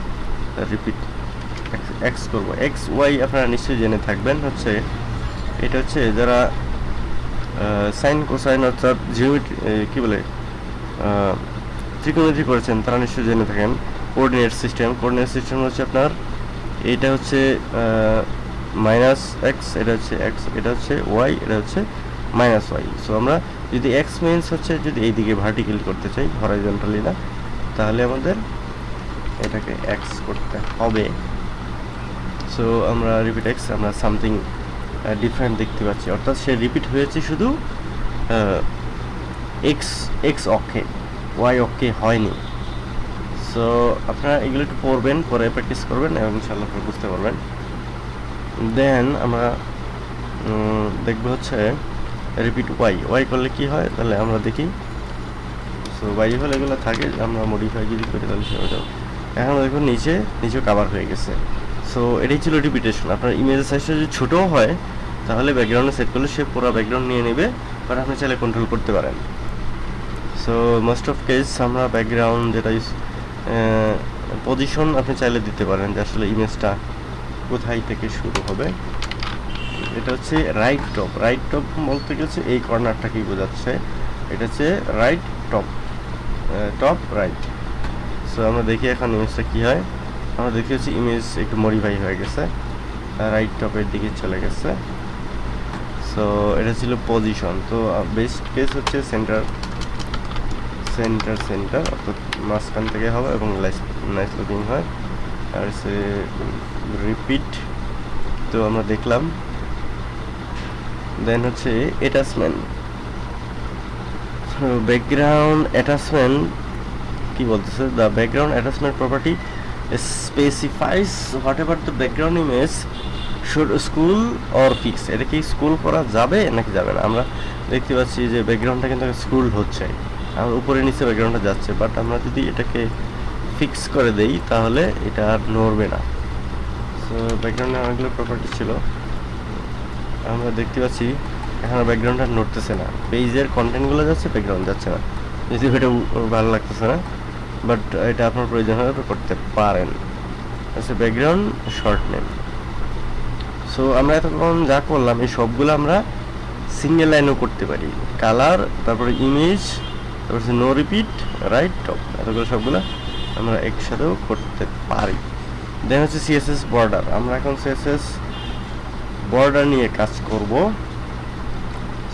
রিপিট এক্স করব। এক্স ওয়াই আপনারা নিশ্চয়ই জেনে থাকবেন, হচ্ছে এটা হচ্ছে যারা সাইন কোসাইন অর্থাৎ জিওমেট্রি কী বলে ত্রিকোণমিতি করেছেন, তারা নিশ্চয়ই জেনে থাকেন। কোঅর্ডিনেট সিস্টেম কোঅর্ডিনেট সিস্টেম হচ্ছে আপনার, এটা হচ্ছে মাইনাস এক্স এটা হচ্ছে এক্স এটা হচ্ছে ওয়াই এটা হচ্ছে মাইনাস ওয়াই সো আমরা যদি এক্স মিনস হচ্ছে যদি এইদিকে ভার্টিক্যাল করতে চাই হরাইজন্টালি না, তাহলে আমাদের এটাকে এক্স করতে হবে। সো আমরা রিপিট এক্স আমরা সামথিং ডিফারেন্ট দেখতে পাচ্ছি। অর্থাৎ সে রিপিট হয়েছে শুধু এক্স এক্স অক্ষে ওয়াই অক্ষে হয়নি। সো আপনারা এগুলো একটু পড়বেন, পরে প্র্যাকটিস করবেন এবং ইনশাল্লাহ বুঝতে পারবেন। দেন আমরা দেখব হচ্ছে রিপিট ওয়াই ওয়াই করলে কি হয়? তাহলে আমরা দেখি। সো ওয়াই হলে এগুলো থাকে, আমরা মডিফাই যদি করি তাহলে সেটা এখন দেখুন নিচে নিচে কাভার হয়ে গেছে। সো এটাই ছিল রিপিটেশন আপনার ইমেজের সাইজটা যদি ছোটোও হয়, তাহলে ব্যাকগ্রাউন্ডে সেট করলে সে পুরো ব্যাকগ্রাউন্ড নিয়ে নেবে বাট আপনি চাইলে কন্ট্রোল করতে পারেন। সো মোস্ট অফ কেস আমরা ব্যাকগ্রাউন্ড যেটা পজিশন আপনি চাইলে দিতে পারেন যে আসলে ইমেজটা কোথায় থেকে শুরু হবে। এটা হচ্ছে রাইট টপ রাইট টপ বলতে গেছে এই কর্নারটাকেই বোঝাচ্ছে? এটা হচ্ছে right top top right so আমরা দেখি এখন ইমেজটা কী হয়। আমরা দেখি হচ্ছে ইমেজ একটু মডিফাই হয়ে গেছে। রাইট টপের দিকে চলে গেছে। সো এটা ছিল পজিশন তো বেস্ট কেস হচ্ছে সেন্টার সেন্টার সেন্টার অর্থাৎ মাঝখান থেকে হবে এবং নাইস লুকিং হয়। আর সে রিপিট তো, আমরা দেখলাম দেন হচ্ছে অ্যাটাচমেন্ট ব্যাকগ্রাউন্ড অ্যাটাচমেন্ট কি বলতেছে? The background attachment property specifies whatever the background image should scroll or fix এটা কি স্কুল করা যাবে নাকি যাবে না? আমরা দেখতে পাচ্ছি যে ব্যাকগ্রাউন্ডটা কিন্তু স্কুল হচ্ছে। আর উপরে নিচে ব্যাকগ্রাউন্ডটা যাচ্ছে। বাট আমরা যদি এটাকে ফিক্স করে দেই, তাহলে এটা আর নড়বে না। সো ব্যাকগ্রাউন্ডে অনেকগুলো প্রপার্টি ছিল। আমরা দেখতে পাচ্ছি, এখন ব্যাকগ্রাউন্ডটা নড়তেছে না। পেজের কন্টেন্টগুলো যাচ্ছে ব্যাকগ্রাউন্ড যাচ্ছে না। যদি এটা ভালো লাগতেছে না বাট এটা আপনার প্রয়োজন হলে করতে পারেন। আচ্ছা ব্যাকগ্রাউন্ড শর্ট নেম সো আমরা এতক্ষণ যা করলাম, এই সবগুলো আমরা সিঙ্গেল লাইনও করতে পারি। কালার তারপরে ইমেজ তারপর নো রিপিট রাইট টপ এতগুলো সবগুলো আমরা একসাথেও করতে পারি। দেন হচ্ছে সিএসএস বর্ডার আমরা এখন সিএসএস বর্ডার নিয়ে কাজ করব।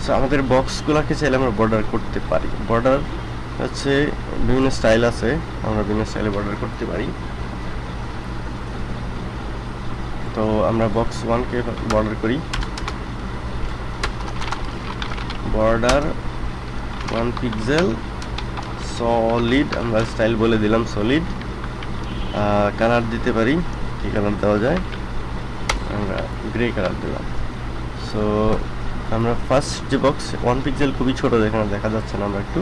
সো আমাদের বক্সগুলোকে চাইলে আমরা বর্ডার করতে পারি? বর্ডার হচ্ছে বিভিন্ন স্টাইল আছে, আমরা বিভিন্ন স্টাইলে বর্ডার করতে পারি। তো, আমরা বক্স ওয়ানকে বর্ডার করি। বর্ডার ওয়ান পিক্সেল সলিড আমরা স্টাইল বলে দিলাম সলিড কালার দিতে পারি কি কালার দেওয়া যায়। আমরা গ্রে কালার দিলাম। সো আমরা ফার্স্ট যে বক্স ওয়ান পিক্সেল খুবই ছোটো যেখানে দেখা যাচ্ছে না, আমরা একটু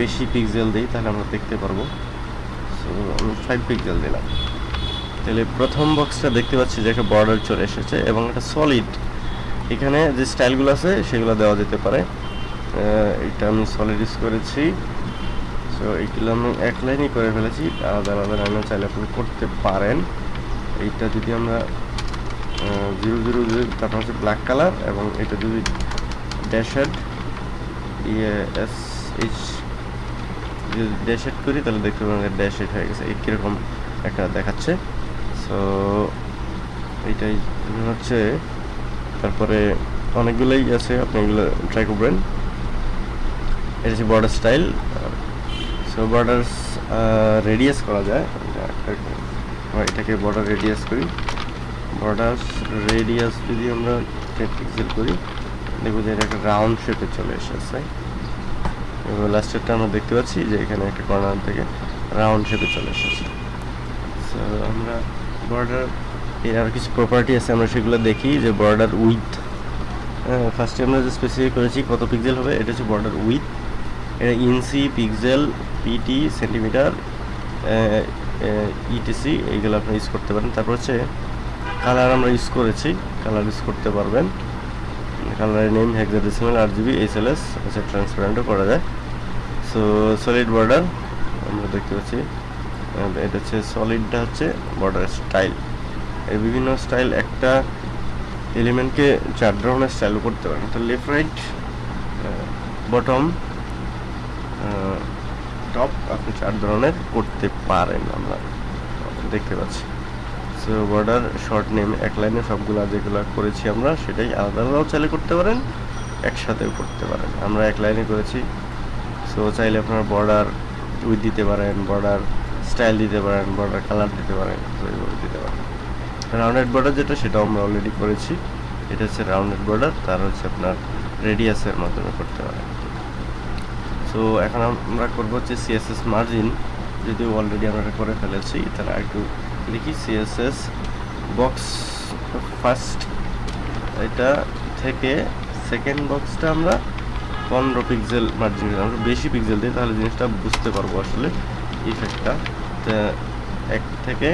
বেশি পিক্সেল দিই, তাহলে আমরা দেখতে পারব। সো আমি ফাইভ পিক্সেল দিলাম। তাহলে প্রথম বক্সটা দেখতে পাচ্ছি যে একটা বর্ডার চলে এসেছে এবং এটা সলিড এখানে যে স্টাইলগুলো আছে, সেগুলো দেওয়া যেতে পারে। এটা আমি সলিড ইউজ করেছি। সো এইগুলো আমি এক লাইনই করে ফেলেছি। আলাদা আলাদা লাইনও চাইলে আপনি করতে পারেন। এইটা যদি আমরা জিরো জিরো জিরো, তারপর হচ্ছে ব্ল্যাক কালার এবং এটা যদি ড্যাশেড ইয়ে এস এইচ যদি ড্যাশেড করি, তাহলে দেখতে পাবেন ড্যাশেড হয়ে গেছে। এই কীরকম একটা দেখাচ্ছে। সো এইটাই হচ্ছে। তারপরে অনেকগুলোই আছে, আপনি এগুলো ট্রাই করবেন। এটা হচ্ছে border style so border radius করা যায়। এটাকে বর্ডার রেডিয়াস করি। বর্ডার রেডিয়াস যদি আমরা টেন পিক্সেল করি, দেখব যে এটা একটা রাউন্ড শেপে চলে এসেছে। এবং লাস্টেরটা আমরা দেখতে পাচ্ছি যে এখানে একটা কর্নার থেকে রাউন্ড শেপে চলে এসেছে। সো আমরা বর্ডার এর আর কিছু প্রপার্টি আছে, আমরা সেগুলো দেখি যে বর্ডার উইথ ফার্স্টে আমরা যে স্পেসিফাই করেছি কত পিক্সেল হবে, এটা হচ্ছে বর্ডার উইথ এটা inch pixel PT centimetre etc এইগুলো আপনি ইউজ করতে পারেন। তারপর হচ্ছে কালার আমরা ইউজ করেছি। কালার ইউজ করতে পারবেন। কালারের name hexadecimal RGB H L S আচ্ছা ট্রান্সপারেন্টও করা যায়। সো সলিড বর্ডার আমরা দেখতে পাচ্ছি। এটা হচ্ছে সলিডটা হচ্ছে বর্ডার স্টাইল এই বিভিন্ন স্টাইল একটা এলিমেন্টকে চার ধরনের স্টাইল করতে পারেন। তো লেফট রাইট বটম টপ আপনি চার ধরনের করতে পারেন আমরা। দেখতে পাচ্ছি। সো বর্ডার শর্ট নেম এক লাইনে সবগুলো যেগুলো করেছি আমরা, সেটাই আলাদা আলাদাও চাইলে করতে পারেন, একসাথেও করতে পারেন। আমরা এক লাইনে করেছি। সো চাইলে আপনার বর্ডার উইথ দিতে পারেন বর্ডার স্টাইল দিতে পারেন বর্ডার কালার দিতে পারেন এইভাবে দিতে পারেন। রাউন্ডেড বর্ডার যেটা, সেটাও আমরা অলরেডি করেছি। এটা হচ্ছে রাউন্ডেড বর্ডার তার হচ্ছে আপনার রেডিয়াসের মাধ্যমে করতে পারেন। সো এখন আমরা করব হচ্ছে সিএসএস মার্জিন যদিও অলরেডি আমরা করে ফেলেছি, তাহলে একটু দেখি সিএসএস বক্স ফার্স্ট এটা থেকে সেকেন্ড বক্সটা আমরা পনেরো পিক্সেল মার্জিন আমরা বেশি পিক্সেল দিই, তাহলে জিনিসটা বুঝতে পারব আসলে ইফেক্টটা এক থেকে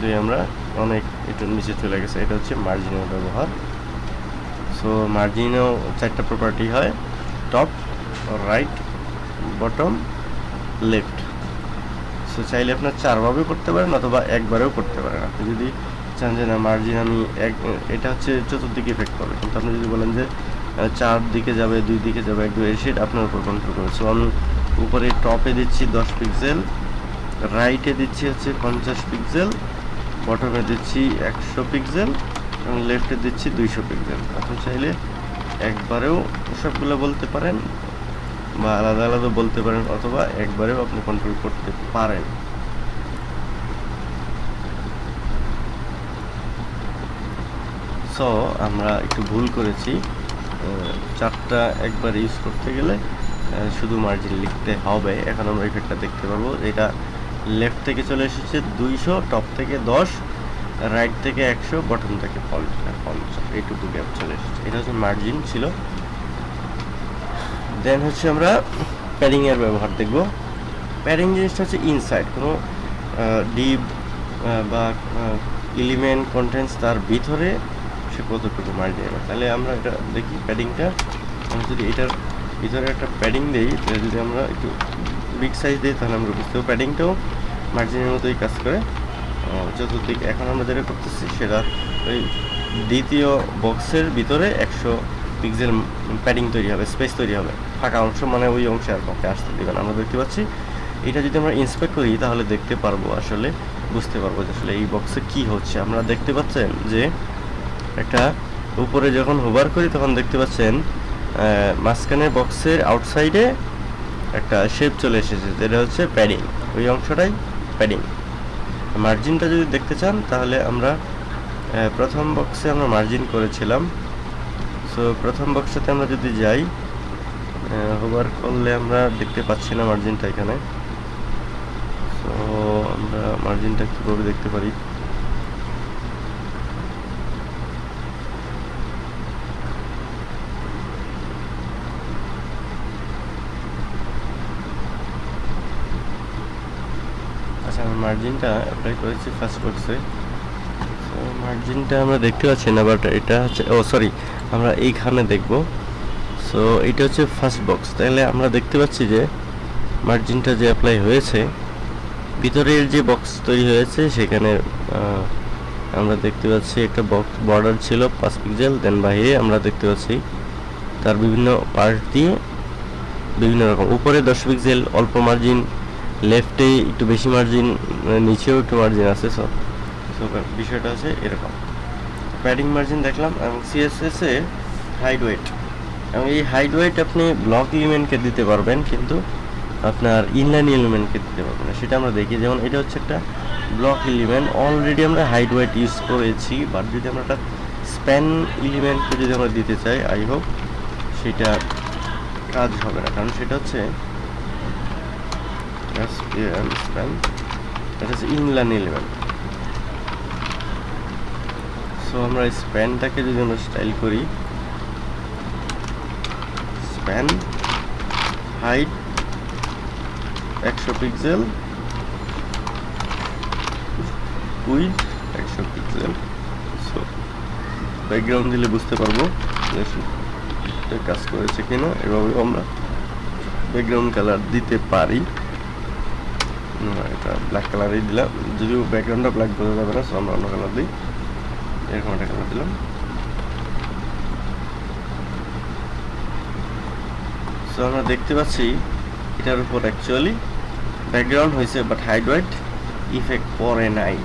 দুই আমরা অনেক একটু নিচে চলে গেছে। এটা হচ্ছে মার্জিনের ব্যবহার। সো মার্জিনেও চারটা প্রপার্টি হয়। Top right bottom left so চাইলে আপনার চারভাবে করতে পারেন অথবা একবারেও করতে পারেন। আপনি যদি চান যে না মার্জিন আমি এক, এটা হচ্ছে চতুর্দিকে এফেক্ট করবে কিন্তু আপনি যদি বলেন যে চার দিকে যাবে, দুই দিকে যাবে, এক, দুই সেটা আপনার উপর কন্ট্রোল করবে। সো আমি উপরে টপে দিচ্ছি দশ পিক্সেল রাইটে দিচ্ছি হচ্ছে পঞ্চাশ পিক্সেল বটমে দিচ্ছি একশো পিক্সেল এবং লেফটে দিচ্ছি দুইশো পিক্সেল আপনি চাইলে একবারেও সবগুলো বলতে পারেন। বা আলাদা আলাদা বলতে পারেন অথবা একবারেও আপনি কন্ট্রোল করতে পারেন। সো আমরা একটু ভুল করেছি। চারটা একবার ইউজ করতে গেলে শুধু মার্জিন লিখতে হবে। এখন আমরা ইফেক্টটা দেখতে পারব। এটা লেফট থেকে চলে এসেছে দুইশো টপ থেকে দশ রাইট থেকে একশো বটম থেকে পঞ্চাশ এইটুকু গ্যাপ চলে এসেছে। এটা হচ্ছে মার্জিন ছিল। দেন হচ্ছে আমরা প্যাডিংয়ের ব্যবহার দেখব। প্যাডিং জিনিসটা হচ্ছে ইনসাইড কোনো ডিপ বা এলিমেন্ট কন্টেন্টস তার ভিতরে সে কতটুকু মার্জিন হবে তাহলে আমরা এটা দেখি প্যাডিংটা আমরা যদি এটার ভিতরে একটা প্যাডিং দিই, তাহলে যদি আমরা একটু বিগ সাইজ দিই, তাহলে আমরা বুঝতে পারব প্যাডিংটাও মার্জিনের মতোই কাজ করে। চতুর্দিক, এখন আমরা যেটা করতেছি, সেটা ওই দ্বিতীয় বক্সের ভিতরে একশো পিক্সেল প্যাডিং তৈরি হবে স্পেস তৈরি হবে। ফাঁকা অংশ মানে ওই অংশে আর কাউকে আসতে দেবেন আমরা দেখতে পাচ্ছি, এটা যদি আমরা ইন্সপেক্ট করি, তাহলে দেখতে পারব, আসলে বুঝতে পারব যে আসলে এই বক্সে কি হচ্ছে। আমরা দেখতে পাচ্ছেন যে একটা উপরে যখন হোভার করি, তখন দেখতে পাচ্ছেন মাঝখানে বক্সের আউটসাইডে একটা শেপ চলে এসেছে, যেটা হচ্ছে প্যাডিং ওই অংশটাই প্যাডিং মার্জিনটা যদি দেখতে চান, তাহলে আমরা প্রথম বক্সে আমরা মার্জিন করেছিলাম। সো প্রথম বক্সটাতে আমরা যদি যাই হোভার করলে আমরা দেখতে পাচ্ছি না মার্জিনটা এখানে। সো আমরা মার্জিনটা কীভাবে দেখতে পারি? আচ্ছা মার্জিনটা অ্যাপ্লাই করেছি ফার্স্ট বক্সে মার্জিনটা আমরা দেখতে পাচ্ছি না বাট এটা হচ্ছে ও সরি আমরা এইখানে দেখব। সো এটা হচ্ছে ফার্স্ট বক্স তাহলে আমরা দেখতে পাচ্ছি যে মার্জিনটা যে অ্যাপ্লাই হয়েছে, ভিতরের যে বক্স তৈরি হয়েছে, সেখানে আমরা দেখতে পাচ্ছি একটা বক্স বর্ডার ছিল পাঁচ পিক্সেল দেন বাহিরে আমরা দেখতে পাচ্ছি তার বিভিন্ন পার্ট দিয়ে বিভিন্ন রকম। উপরে দশ পিক্সেল অল্প মার্জিন লেফটে একটু বেশি মার্জিন নিচেও একটু মার্জিন আছে সব বিষয়টা আছে এরকম। প্যাডিং মার্জিন দেখলাম, এবং সিএসএস হাইড ওয়েট এবং এই হাইড ওয়েট আপনি ব্লক এলিমেন্টকে দিতে পারবেন, কিন্তু আপনার ইনলাইন এলিমেন্টকে দিতে পারবেন সেটা আমরা দেখি। যেমন এটা হচ্ছে একটা ব্লক এলিমেন্ট অলরেডি আমরা হাইড ওয়েট ইউজ করেছি বাট যদি আমরা একটা স্প্যান এলিমেন্টকে যদি আমরা দিতে চাই আই হোপ সেটা কাজ হবে না। কারণ সেটা হচ্ছে স্প্যান হচ্ছে ইনলাইন এলিমেন্ট সো আমরা স্প্যানটাকে যদি আমরা স্টাইল করি স্প্যান হাইট একশো পিক্সেল উইথ একশো পিক্সেল সো ব্যাকগ্রাউন্ড দিলে বুঝতে পারব কাজ করেছে কিনা এভাবে আমরা ব্যাকগ্রাউন্ড কালার দিতে পারি। এটা ব্ল্যাক কালারই দিলাম, যদিও ব্যাকগ্রাউন্ডটা ব্ল্যাক বোঝা যাবে না সো আমরা অন্য কালার দিই। এরকম একটা কালার দিলাম। আমরা দেখতে পাচ্ছি, এটার উপর অ্যাকচুয়ালি ব্যাকগ্রাউন্ড হয়েছে বাট হাইড হোয়াইট ইফেক্ট পরে নাই।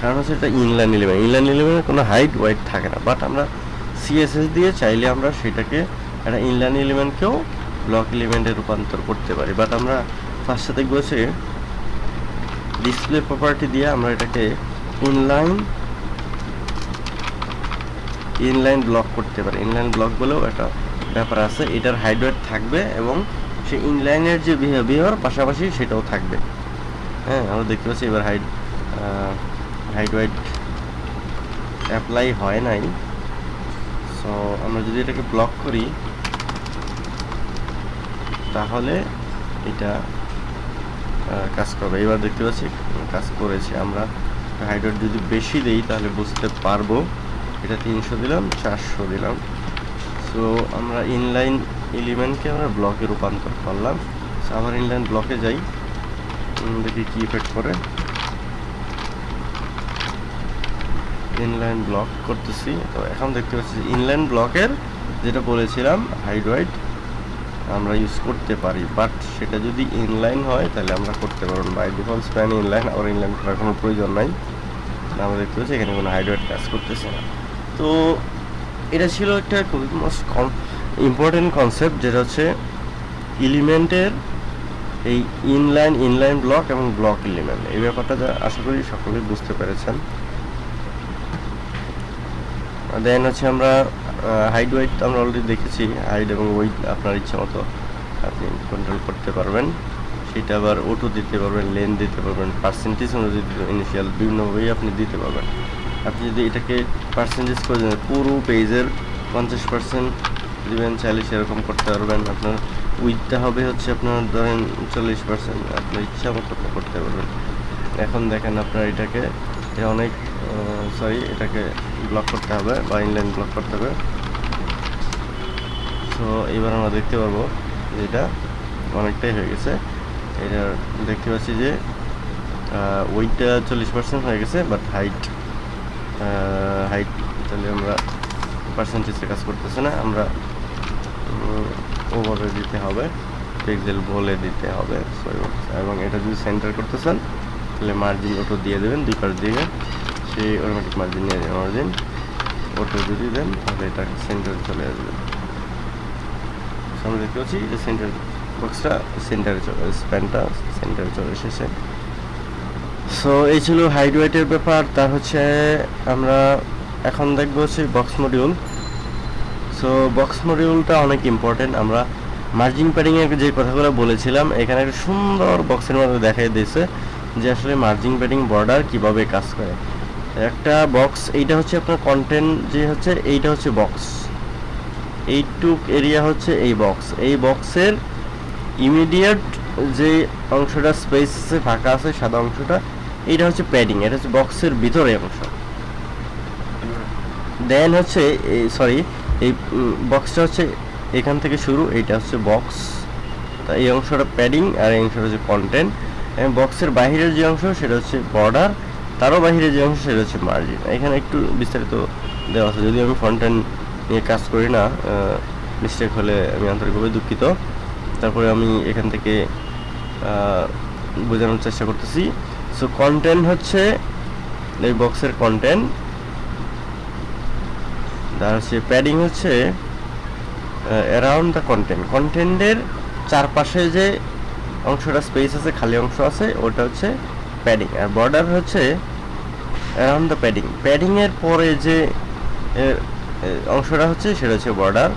কারণ হচ্ছে এটা ইনলাইন এলিমেন্ট ইনলাইন এলিমেন্টের কোনো হাইট হোয়াইট থাকে না। বাট আমরা সিএসএস দিয়ে চাইলে আমরা সেটাকে একটা ইনলাইন এলিমেন্টকেও ব্লক এলিমেন্টে রূপান্তর করতে পারি। বাট আমরা ফার্স্টে দেখব হচ্ছে ডিসপ্লে প্রপার্টি দিয়ে আমরা এটাকে ইনলাইন ইনলাইন ব্লক করতে পারি। ইনলাইন ব্লক বলেও একটা ব্যাপার আছে, এটার হাইডওয়েট থাকবে এবং সে ইনলাইনের যে বিহেভিয়ার পাশাপাশি সেটাও থাকবে। হ্যাঁ আমরা দেখতে পাচ্ছি এবার হাইড হাইডওয়েট অ্যাপ্লাই হয় নাই। সো আমরা যদি এটাকে ব্লক করি, তাহলে এটা কাজ করবে। এবার দেখতে পাচ্ছি, কাজ করেছে আমরা। হাইড্রোট যদি বেশি দেই, তাহলে বুঝতে পারব। এটা তিনশো দিলাম, চারশো দিলাম। সো আমরা ইনলাইন এলিমেন্টকে আমরা ব্লকে রূপান্তর করলাম। So, আবার ইনলাইন ব্লকে যাই। দেখি কি ইফেক্ট করে ইনলাইন ব্লক করতেছি। তো এখন দেখতে পাচ্ছি ইনলাইন ব্লকের যেটা বলেছিলাম হাইড্রয়েড আমরা ইউজ করতে পারি। বাট সেটা যদি ইনলাইন হয় তাহলে আমরা করতে পারব বাই ডিফল্ট স্প্যান ইনলাইন আর ইনলাইন করার কোনো প্রয়োজন নাই। আমরা দেখতে পাচ্ছি এখানে কোনো হাইড্রয়েড কাজ করতেছে না। তো এটা ছিল একটা খুবই মোস্ট ইম্পর্টেন্ট কনসেপ্ট যেটা হচ্ছে এলিমেন্টের এই ইনলাইন ইনলাইন ব্লক এবং ব্লক এলিমেন্ট এই ব্যাপারটা যা আশা করি সকলেই বুঝতে পেরেছেন। দেন হচ্ছে আমরা হাইট ওয়েট আমরা অলরেডি দেখেছি। হাইট এবং ওয়েট আপনার ইচ্ছা মতো আপনি কন্ট্রোল করতে পারবেন। সেটা আবার ওটো দিতে পারবেন লেন দিতে পারবেন পার্সেন্টেজ অনুযায়ী ইনিশিয়াল বিভিন্নভাবেই আপনি দিতে পারবেন। আপনি যদি এটাকে পার্সেন্টেজ করে দেন, পুরো পেজের পঞ্চাশ পার্সেন্ট দিবেন চাইলে সেরকম করতে পারবেন। আপনার উইথটা হবে হচ্ছে আপনার ধরেন চল্লিশ পার্সেন্ট আপনার ইচ্ছা মতো করতে পারবেন। এখন দেখেন আপনার এটাকে অনেক সরি এটাকে ব্লক করতে হবে বা ইনলাইন ব্লক করতে হবে। সো এবার আমরা দেখতে পারব যে এটা অনেকটাই হয়ে গেছে। এটা দেখতে পাচ্ছি যে ওয়েটটা চল্লিশ পার্সেন্ট হয়ে গেছে বাট হাইট হাইট তাহলে আমরা পার্সেন্টেজে কাজ করতেছে না, আমরা ওভাবে দিতে হবে পিক্সেল বলে দিতে হবে এবং এটা যদি সেন্টার করতেছেন, তাহলে মার্জিন অটো দিয়ে দেবেন, দুই পাশ দিয়ে সে অটোমেটিক মার্জিন নিয়ে যাবে মার্জিন অটো যদি দেন, তাহলে এটা সেন্টারে চলে আসবে। আমরা দেখতে পাচ্ছি যে সেন্টার বক্সটা সেন্টারে চলে স্প্যানটা সেন্টারে চলে এসেছে। সো এই ছিল হাইড ওয়েটের ব্যাপার। তার হচ্ছে, আমরা এখন দেখব হচ্ছে বক্স মডিউল সো বক্স মডিউলটা অনেক ইম্পর্টেন্ট আমরা মার্জিন প্যাডিংয়ের যে কথাগুলো বলেছিলাম, এখানে একটা সুন্দর বক্সের মধ্যে দেখাই দিয়েছে যে আসলে মার্জিন প্যাডিং বর্ডার কীভাবে কাজ করে। একটা বক্স এইটা হচ্ছে আপনার কন্টেন্ট যে হচ্ছে, এইটা হচ্ছে বক্স এইটুক এরিয়া হচ্ছে এই বক্স এই বক্সের ইমিডিয়েট যে অংশটা স্পেস আছে, ফাঁকা আছে, সাদা অংশটা এইটা হচ্ছে প্যাডিং এটা হচ্ছে বক্সের ভিতরে অংশ। দেন হচ্ছে সরি এই বক্সটা হচ্ছে এখান থেকে শুরু এটা হচ্ছে বক্স এই অংশটা প্যাডিং আর এই অংশটা হচ্ছে কন্টেন্ট এবং বক্সের বাহিরের যে অংশ, সেটা হচ্ছে বর্ডার তারও বাহিরে যে অংশ, সেটা হচ্ছে মার্জিন এখানে একটু বিস্তারিত দেওয়া আছে, যদি আমি ফ্রন্টেন্ড নিয়ে কাজ করি না মিস্টেক হলে আমি আন্তরিকভাবে দুঃখিত। তারপরে আমি এখান থেকে বোঝানোর চেষ্টা করতেছি। সো কন্টেন্ট হচ্ছে, এই বক্সের কন্টেন্ট তার হচ্ছে প্যাডিং হচ্ছে অ্যারাউন্ড দ্য কন্টেন্ট কন্টেন্টের চারপাশে যে অংশটা স্পেস আছে, খালি অংশ আছে, ওটা হচ্ছে প্যাডিং আর বর্ডার হচ্ছে অ্যারাউন্ড দ্য প্যাডিং প্যাডিংয়ের পরে যে অংশটা হচ্ছে, সেটা হচ্ছে বর্ডার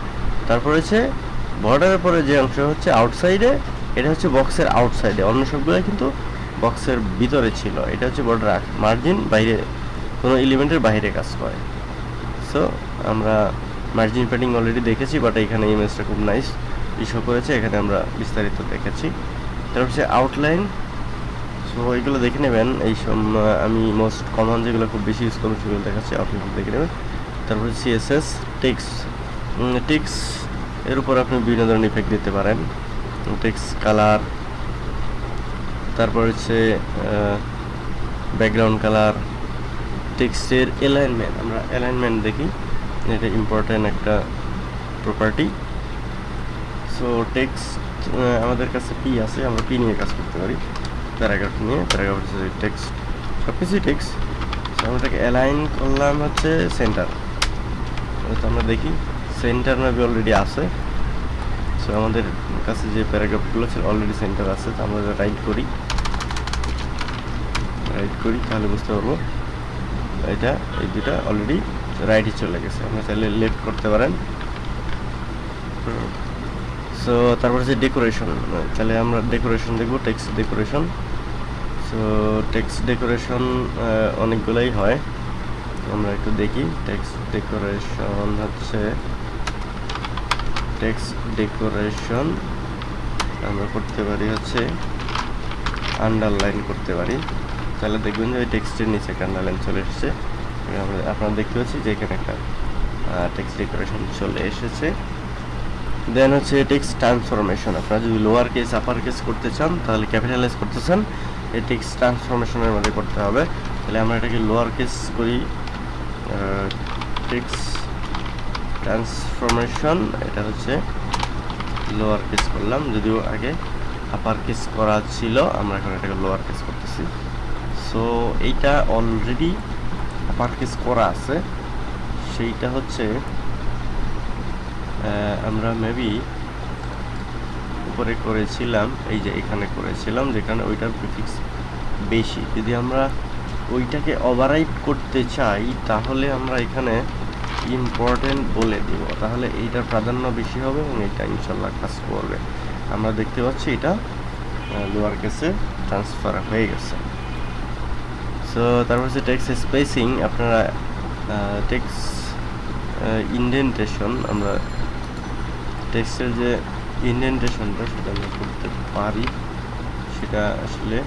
তারপর হচ্ছে বর্ডারের পরে যে অংশ হচ্ছে আউটসাইডে এটা হচ্ছে বক্সের আউটসাইডে অন্য সবগুলো কিন্তু বক্সের ভিতরে ছিল। এটা হচ্ছে বর্ডার মার্জিন বাইরে, কোনো এলিমেন্টের বাইরে কাজ করে। সো আমরা মার্জিন প্যাডিং অলরেডি দেখেছি বাট এখানে ইমেজটা খুব নাইস ইস্যু করেছে। এখানে আমরা বিস্তারিত দেখেছি। তারপর হচ্ছে আউটলাইন সো এগুলো দেখে নেবেন। এই আমি মোস্ট কমন যেগুলো খুব বেশি ইউজ করব, সেগুলো দেখাচ্ছি। আপনি দেখে নেবেন। তারপর হচ্ছে সিএসএস টেক্স টেক্স এর উপর আপনি বিভিন্ন ধরনের ইফেক্ট দিতে পারেন। টেক্স কালার তারপর হচ্ছে ব্যাকগ্রাউন্ড কালার টেক্সটের অ্যালাইনমেন্ট আমরা অ্যালাইনমেন্ট দেখি, এটা ইম্পর্টেন্ট একটা প্রপার্টি সো টেক্সট আমাদের কাছে পি আছে, আমরা পি নিয়ে কাজ করতে পারি। প্যারাগ্রাফ নিয়ে প্যারাগ্রাফ হচ্ছে টেক্সট সব কিছুই টেক্সট আমরা এটাকে অ্যালাইন করলাম হচ্ছে সেন্টার তো আমরা দেখি সেন্টার মেবি অলরেডি আছে। সো আমাদের কাছে যে প্যারাগ্রাফগুলো ছিল অলরেডি সেন্টার আছে আমরা রাইট করি রাইট করি, তাহলে বুঝতে পারব। এটা, এই দুটা অলরেডি রাইটে চলে গেছে। আমরা চাইলে লেফট করতে পারেন। সো তারপর হচ্ছে ডেকোরেশন তাহলে আমরা ডেকোরেশন দেখব text decoration so text decoration অনেকগুলোই হয়। আমরা একটু দেখি। টেক্সট ডেকোরেশন হচ্ছে টেক্সট ডেকোরেশন আমরা করতে পারি হচ্ছে আন্ডারলাইন করতে পারি। তাহলে দেখবেন যে ওই টেক্সটের নিচে একটা আন্ডারলাইন চলে এসেছে। আপনারা দেখতে পাচ্ছি যে এখানে একটা টেক্সট ডেকোরেশন চলে এসেছে। দেন হচ্ছে টেক্সট ট্রান্সফরমেশন আপনারা যদি লোয়ার কেস আপার কেস করতে চান, তাহলে ক্যাপিটালাইজ করতে চান, এই টেক্সট ট্রান্সফরমেশনের মধ্যে করতে হবে। তাহলে আমরা এটাকে লোয়ার কেস করি টেক্সট ট্রান্সফরমেশন এটা হচ্ছে লোয়ার কেস করলাম, যদিও আগে আপার কেস করা ছিল, আমরা এখন এটাকে লোয়ার কেস করতেছি। সো এইটা অলরেডি আপার কেস করা আছে। সেইটা হচ্ছে আমরা মেবি উপরে করেছিলাম, এই যে এখানে করেছিলাম, যেখানে ওইটার প্রিফিক্স বেশি। যদি আমরা ওইটাকে ওভাররাইট করতে চাই, তাহলে আমরা এখানে ইম্পর্টেন্ট বলে দিব। তাহলে এইটার প্রাধান্য বেশি হবে এবং এটা ইনশাল্লাহ কাজ করবে। আমরা দেখতে পাচ্ছি এটা লোয়ার কেসে ট্রান্সফার হয়ে গেছে। সো তারপর হচ্ছে টেক্সট স্পেসিং আপনারা টেক্স ইন্ডেন্টেশন আমরা টেক্সের যে ইন্ডেন্টেশনটা সেটা আমরা করতে পারি। সেটা আসলে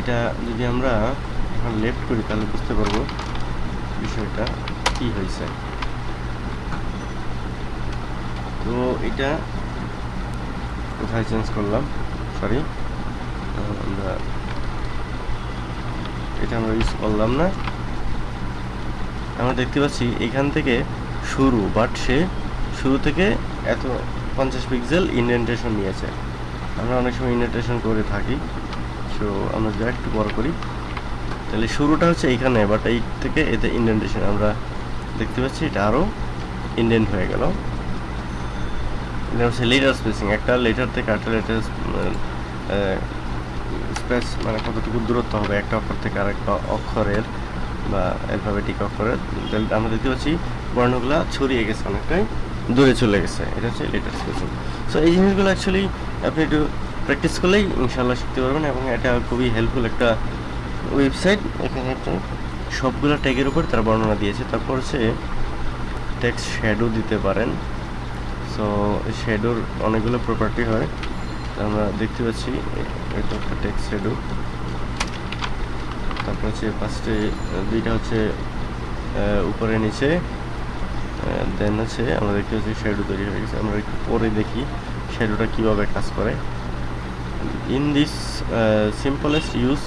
এটা যদি আমরা লেফট করি, তাহলে বুঝতে পারব বিষয়টা কি হয়েছে? তো এটা কোথায় চেঞ্জ করলাম? সরি আমরা এটা আমরা ইউজ করলাম না। আমরা দেখতে পাচ্ছি এখান থেকে শুরু বাট সে শুরু থেকে এত পঞ্চাশ পিক্সেল ইন্ডেন্টেশন নিয়েছে। আমরা অনেক সময় ইন্ডেন্টেশন করে থাকি সো আমরা যা একটু বড় করি। তাহলে শুরুটা হচ্ছে এইখানে বাট এই থেকে এতে ইন্ডেন্টেশন আমরা দেখতে পাচ্ছি, এটা আরও ইন্ডেন্ট হয়ে গেল। এটা হচ্ছে লেটার স্পেসিং একটা লেটার থেকে আরেকটা লেটার স্পেস মানে কতটুকু দূরত্ব হবে, একটা অক্ষর থেকে আরেকটা অক্ষরের বা অ্যালফাবেটিক অক্ষরের। আমরা দেখতে পাচ্ছি, বর্ণগুলা ছড়িয়ে গেছে অনেকটাই, দূরে চলে গেছে। এটা হচ্ছে লেটার স্পেসিং সো এই জিনিসগুলো অ্যাকচুয়ালি আপনি একটু প্র্যাকটিস করলেই ইনশাল্লাহ শিখতে পারবেন এবং এটা খুবই হেল্পফুল একটা ওয়েবসাইট, এখানে একটা সবগুলো ট্যাগের উপর তার বর্ণনা দিয়েছে। তারপর হচ্ছে টেক্সট শ্যাডো দিতে পারেন। সো শ্যাডোর অনেকগুলো প্রপার্টি হয়। আমরা দেখতে পাচ্ছি, এটা একটা টেক্সট শ্যাডো তারপর হচ্ছে ফার্স্টে দুইটা হচ্ছে উপরে নিচে দেন হচ্ছে আমরা দেখতে পাচ্ছি শ্যাডো তৈরি হয়ে গেছে। আমরা একটু পরে দেখি শ্যাডোটা কীভাবে কাজ করে। In this simplest use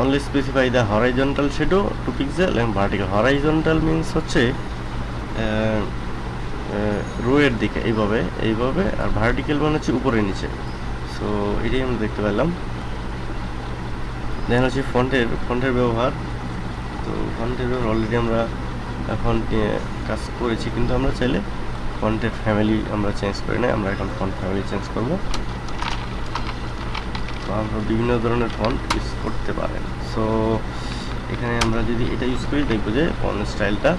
only specify the horizontal shadow to pixel and vertical. Horizontal means হচ্ছে রো দিকে, এইভাবে এইভাবে, আর ভার্টিক্যাল মানে হচ্ছে উপরে নিচে। সো এটাই আমরা দেখতে পেলাম। দেন হচ্ছে ফন্টের ফন্টের ব্যবহার। তো ফন্টের ব্যবহার অলরেডি আমরা নিয়ে কাজ করেছি, কিন্তু আমরা চাইলে ফন্টের ফ্যামিলি আমরা চেঞ্জ করি না আমরা এখন ফন্ট ফ্যামিলি চেঞ্জ করব। বিভিন্ন ধরনের ফন্ট ইউজ করতে পারেন। সো এখানে আমরা যদি এটা ইউজ করি, দেখব যে ফন্ট স্টাইলটা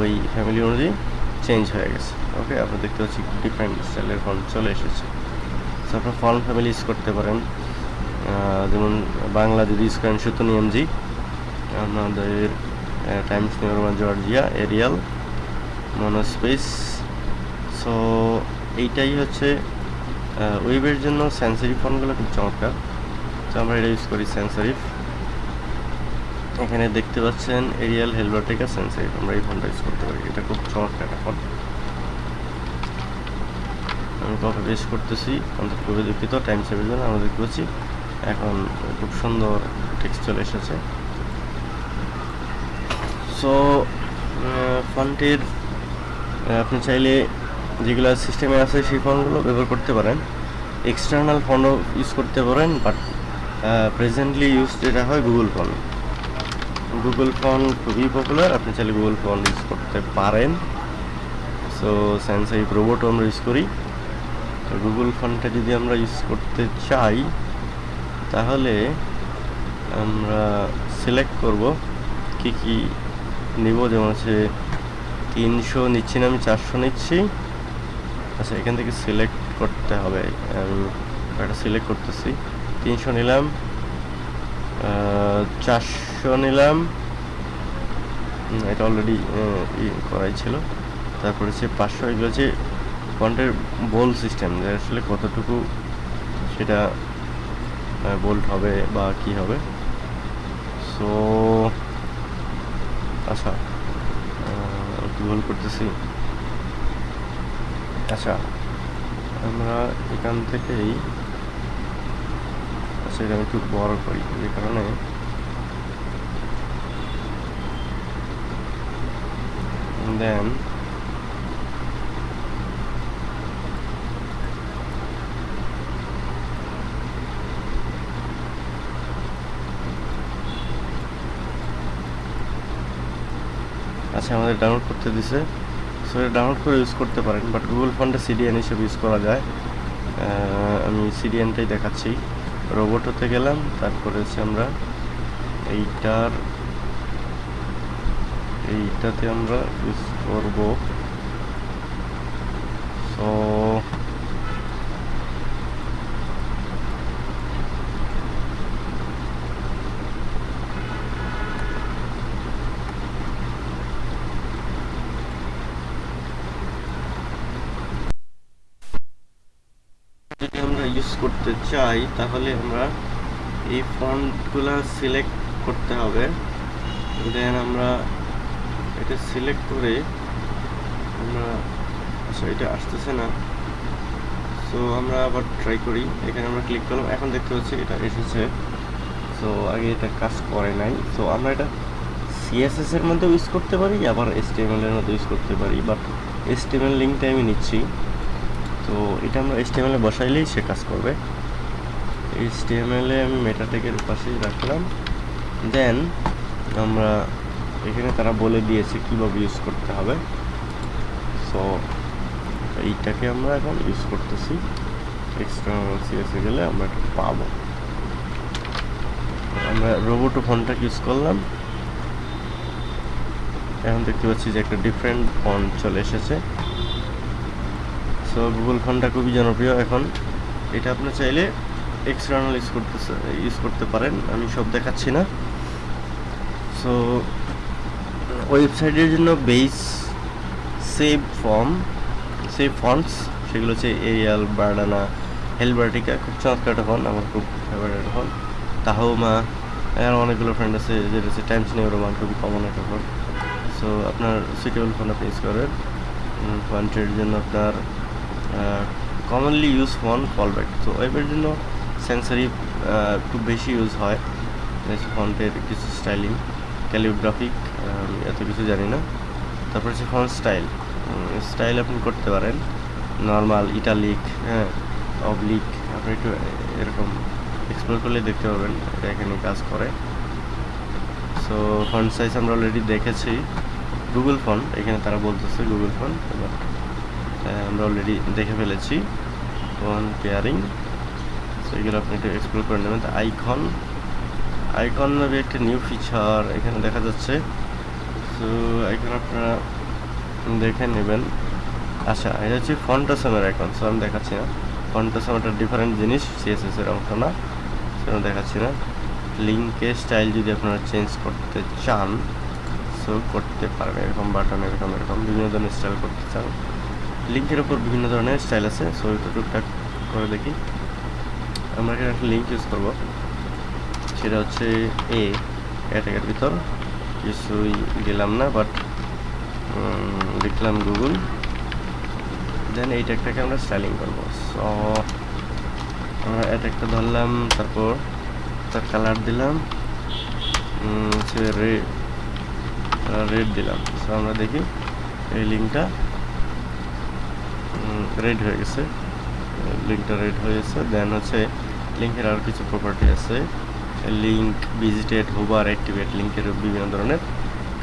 ওই ফ্যামিলি অনুযায়ী চেঞ্জ হয়ে গেছে। ওকে আপনারা দেখতে পাচ্ছি ডিফারেন্ট স্টাইলের ফন্ট চলে এসেছে। সো আপনারা ফন্ট ফ্যামিলি ইউজ করতে পারেন। যেমন বাংলা যদি ইউজ করেন সুতনি এমজি আমাদের Times New Roman Georgia Arial monospace so এইটাই হচ্ছে ওয়েবের জন্য সেন্সারি ফোনগুলো খুব চমৎকার। তো আমরা এটা ইউজ করি সেন্সারিফ এখানে দেখতে পাচ্ছেন এরিয়াল হেলবারটেকা সেন্সারিফ আমরা এই ফোনটা ইউজ করতে পারি। এটা খুব চমৎকার একটা ফোন আমি কপি পেস্ট করতেছি, আমাদের খুবই দুঃখিত টাইম সেভের জন্য দেখতে পাচ্ছি। এখন খুব সুন্দর টেক্সট চলে এসেছে সো ফন্টের আপনি চাইলে যেগুলো সিস্টেমে আছে, সেই ফন্টগুলো ব্যবহার করতে পারেন। এক্সটার্নাল ফন্টও ইউজ করতে পারেন বাট প্রেজেন্টলি ইউজ যেটা হয় গুগল ফোন গুগল ফোন খুবই পপুলার আপনি চাইলে গুগল ফোন ইউজ করতে পারেন। সো স্যামসাং রোবটও আমরা ইউজ করি। তো গুগল ফোনটা যদি আমরা ইউজ করতে চাই, তাহলে আমরা সিলেক্ট করব কি কি নিব। যেমন হচ্ছে তিনশো নিচ্ছি না, আমি চারশো নিচ্ছি। আচ্ছা এখান থেকে সিলেক্ট করতে হবে। একটা সিলেক্ট করতেছি। তিনশো নিলাম। চারশো নিলাম। এটা অলরেডি করাই ছিল। তারপরে হচ্ছে পাঁচশো, এগুলো হচ্ছে ফন্টের বোল সিস্টেম যে আসলে কতটুকু সেটা বোল্ট হবে বা কি হবে। সো আচ্ছা ভুল করতেছি। আচ্ছা আমরা এখান থেকেই আচ্ছা এটা আমি একটু বড় করি, যে কারণে দেন আচ্ছা আমাদের ডাউনলোড করতে দিছে। সো এটা ডাউনলোড করে ইউজ করতে পারেন বাট গুগল ফান্ডে সিডিএন হিসেবে ইউজ করা যায়। আমি সিডিএনটাই দেখাচ্ছি। রোবট হতে গেলাম, তারপরে হচ্ছে আমরা এইটার, এইটাতে আমরা ইউজ করব। সো যদি আমরা ইউজ চাই তাহলে আমরা এই ফন্টগুলো সিলেক্ট করতে হবে। দেন আমরা এটা সিলেক্ট করে আমরা আচ্ছা এটা আসতেছে না। সো আমরা আবার ট্রাই করি। এখানে আমরা ক্লিক করলাম। এখন দেখতে পাচ্ছি এটা এসেছে। সো আগে এটা কাজ করে নাই। সো আমরা এটা সিএসএস এর মধ্যে ইউজ করতে পারি, আবার এসটিএমএল এর মধ্যে ইউজ করতে পারি। বাট এসটিএমএল লিঙ্কটা আমি নিচ্ছি। তো এটা আমরা এসটিএমএল বসাইলেই সে কাজ করবে। এইচটিএমএল আমি মেটাটেকের পাশেই রাখলাম। দেন আমরা এখানে তারা বলে দিয়েছে কীভাবে ইউজ করতে হবে। সো এইটাকে আমরা এখন ইউজ করতেছি। এক্সটার্নাল সিএসে গেলে আমরা এটা পাবো। আমরা রোবোটো ফোনটাকে ইউজ করলাম। এখন দেখতে পাচ্ছি যে একটা ডিফারেন্ট ফোন চলে এসেছে। সো গুগল ফোনটা খুবই জনপ্রিয় এখন। এটা আপনি চাইলে এক্সটার্নাল ইউজ করতে ইউজ করতে পারেন, আমি সব দেখাচ্ছি না। সো ওয়েবসাইটের জন্য base safe form safe fonts সেগুলো হচ্ছে এরিয়াল বার্ডানা হেলবার্টিকা খুব চমৎকার একটা ফোন আমার খুব ফেভারিট ফোন তাহমা আর অনেকগুলো ফ্রেন্ড আছে, যেটা হচ্ছে টাইমস নিউরোমান খুবই কমন একটা ফোন সো আপনার সুইটেবল ফোন আপনি ইউজ করেন। ফন্টের জন্য আপনার কমনলি ইউজ ফোন ফলব্যাক তো ওয়েবের জন্য সেন্সারি খুব বেশি ইউজ হয়। ফন্টের কিছু স্টাইলিং ক্যালিওগ্রাফিক এত কিছু জানি না। তারপর হচ্ছে ফন্ট স্টাইল স্টাইল আপনি করতে পারেন। নর্মাল ইটালিক হ্যাঁ অবলিক আপনি একটু এরকম এক্সপ্লোর করলে দেখতে পাবেন, এটা এখানে কাজ করে। সো ফন্ট সাইজ আমরা অলরেডি দেখেছি। গুগল ফোন এখানে তারা বলতেছে গুগল ফোন আমরা অলরেডি দেখে ফেলেছি। ফোন পেয়ারিং এগুলো আপনি একটু এক্সপ্লোর করে নেবেন। আইকন আইকন নামে একটা নিউ ফিচার এখানে দেখা যাচ্ছে। সো আইকন আপনারা দেখে নেবেন। আচ্ছা এটা হচ্ছে ফন্টাসমের আইকন সো আমি দেখাচ্ছি না। ফন্টাসম একটা ডিফারেন্ট জিনিস সিএসএস এর অংশ না। সেটা দেখাচ্ছি না। লিঙ্কের স্টাইল যদি আপনারা চেঞ্জ করতে চান সো করতে পারবেন। এরকম বাটন এরকম এরকম বিভিন্ন ধরনের স্টাইল করতে চান। লিঙ্কের উপর বিভিন্ন ধরনের স্টাইল আছে সো এটা টুকটাক করে দেখি। আমরা এখানে একটা লিঙ্ক ইউজ করব। সেটা হচ্ছে এ ক্যাটাগের ভিতর। কিছুই গেলাম না বাট লিখলাম গুগল দেন এই ট্যাগটাকে আমরা স্টাইলিং করব। সো আমরা অ্যাটাকটা ধরলাম, তারপর তার কালার দিলাম। হচ্ছে রেড রেড দিলাম। সো আমরা দেখি এই লিঙ্কটা রেড হয়ে গেছে। লিঙ্কটা রেড হয়েছে দেন হচ্ছে লিঙ্কের আরও কিছু প্রপার্টি আছে। লিঙ্ক ভিজিটেড হুবার অ্যাক্টিভেট লিঙ্কের বিভিন্ন ধরনের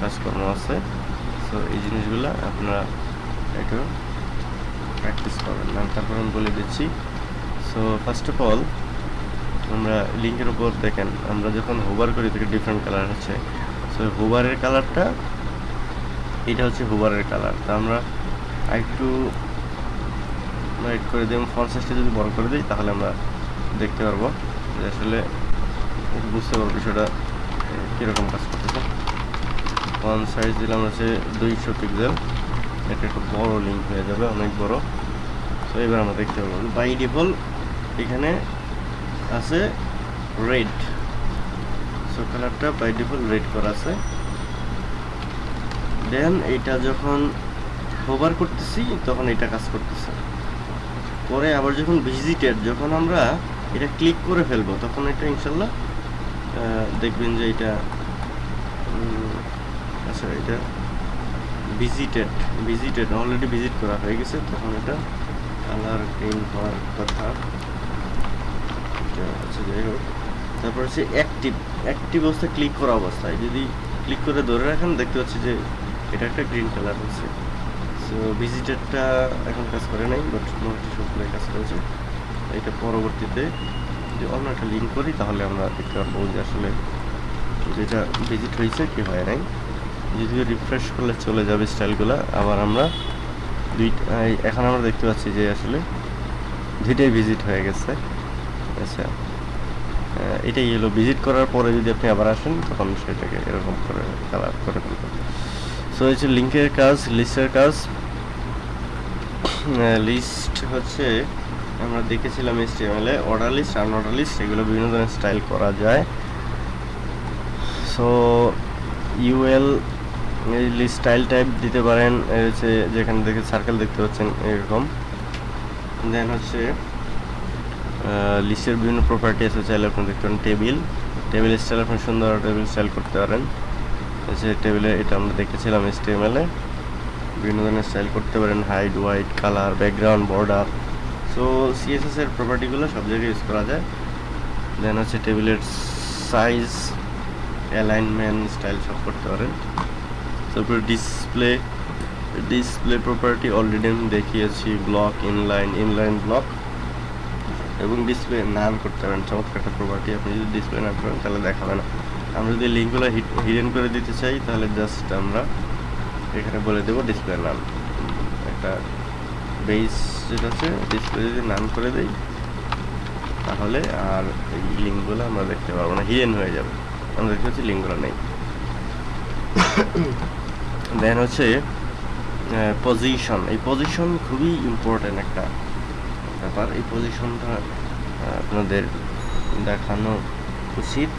কাজকর্ম আছে। সো এই জিনিসগুলো আপনারা একটু প্র্যাকটিস করবেন। আমি তারপর আমি বলে দিচ্ছি। সো ফার্স্ট অফ অল আমরা লিঙ্কের উপর দেখেন, আমরা যখন হুবার করি থেকে ডিফারেন্ট কালার হচ্ছে। সো হুবারের কালারটা এটা হচ্ছে হুবারের কালার তা আমরা একটু রাইট করে দিই ফন্ট সাইজটা যদি বড় করে দিই, তাহলে আমরা দেখতে পারব যে আসলে বুঝতে পারব বিষয়টা কীরকম কাজ করতেছে। ওয়ান সাইজ দিলাম হচ্ছে দুইশো পিক্সেল এটা একটু বড় লিঙ্ক হয়ে যাবে, অনেক বড়। তো এবার আমরা দেখতে পারব বাই ডিফল্ট এখানে আছে রেড সো কালারটা বাই ডিফল্ট রেড করা আছে। দেন এইটা যখন হোভার করতেছি, তখন এটা কাজ করতেছে। পরে আবার যখন ভিজিটেড যখন আমরা এটা ক্লিক করে ফেলব, তখন এটা ইনশাল্লাহ দেখবেন যে এটা আচ্ছা এটা ভিজিটেড ভিজিটেড অলরেডি ভিজিট করা হয়ে গেছে, তখন এটা কালার গ্রিন হওয়ার কথা। আচ্ছা যাই হোক। তারপর হচ্ছে অ্যাক্টিভ অ্যাক্টিভ অবস্থায় ক্লিক করা অবস্থায়। যদি ক্লিক করে ধরে রাখেন, দেখতে পাচ্ছি যে এটা একটা গ্রিন কালার হচ্ছে। সো ভিজিটারটা এখন কাজ করে নাই বাট মোটামুটি সবগুলোই কাজ করেছে। এটা পরবর্তীতে যদি অন্য একটা লিঙ্ক করি, তাহলে আমরা দেখতে পারব যে আসলে যেটা ভিজিট হয়েছে কি হয় নাই। যদি রিফ্রেশ করলে চলে যাবে স্টাইলগুলো আবার আমরা এই এখন আমরা দেখতে পাচ্ছি যে আসলে দুইটাই ভিজিট হয়ে গেছে। আচ্ছা এটাই হলো ভিজিট করার পরে যদি আপনি আবার আসেন, তখন সেটাকে এরকম করে কালার করে ফেলবেন। সো হচ্ছে লিঙ্কের কাজ লিস্টের কাজ লিস্ট হচ্ছে আমরা দেখেছিলাম HTML এ অর্ডার লিস্ট আনঅর্ডার লিস্ট এগুলো বিভিন্ন ধরনের স্টাইল করা যায়। সো ইউএল এই স্টাইল টাইপ দিতে পারেন হচ্ছে যেখানে দেখে সার্কেল দেখতে পাচ্ছেন এরকম। দেন হচ্ছে লিস্টের বিভিন্ন প্রপার্টি আছে চাইলে আপনি দেখতে পারেন টেবিল টেবিল স্টাইল আপনি সুন্দর টেবিল স্টাইল করতে পারেন। হচ্ছে টেবিলে এটা আমরা দেখেছিলাম HTML এ। বিভিন্ন ধরনের স্টাইল করতে পারেন height width colour background border so CSS এর প্রপার্টিগুলো সব জায়গায় ইউজ করা যায়। দেন হচ্ছে টেবিলের সাইজ অ্যালাইনমেন্ট স্টাইল সব করতে পারেন। তারপর ডিসপ্লে ডিসপ্লে প্রপার্টি অলরেডি আমি দেখিয়েছি ব্লক ইনলাইন ইনলাইন ব্লক এবং ডিসপ্লে নান করতে পারেন, চমৎকার একটা প্রপার্টি আপনি যদি ডিসপ্লে না করেন, তাহলে দেখাবে না। আমরা যদি লিঙ্কগুলো হিডেন করে দিতে চাই, তাহলে জাস্ট আমরা এখানে বলে দেবো ডিসপ্লে নাম একটা বেস যেটা আছে ডিসপ্লে যদি নাম করে দেই, তাহলে আর এই লিঙ্কগুলো আমরা দেখতে পারব না হিডেন হয়ে যাবে। আমরা দেখতে পাচ্ছি লিঙ্কগুলো নেই। দেন হচ্ছে পজিশন এই পজিশন খুবই ইম্পর্টেন্ট একটা ব্যাপার। এই পজিশনটা আপনাদের দেখানো উচিত।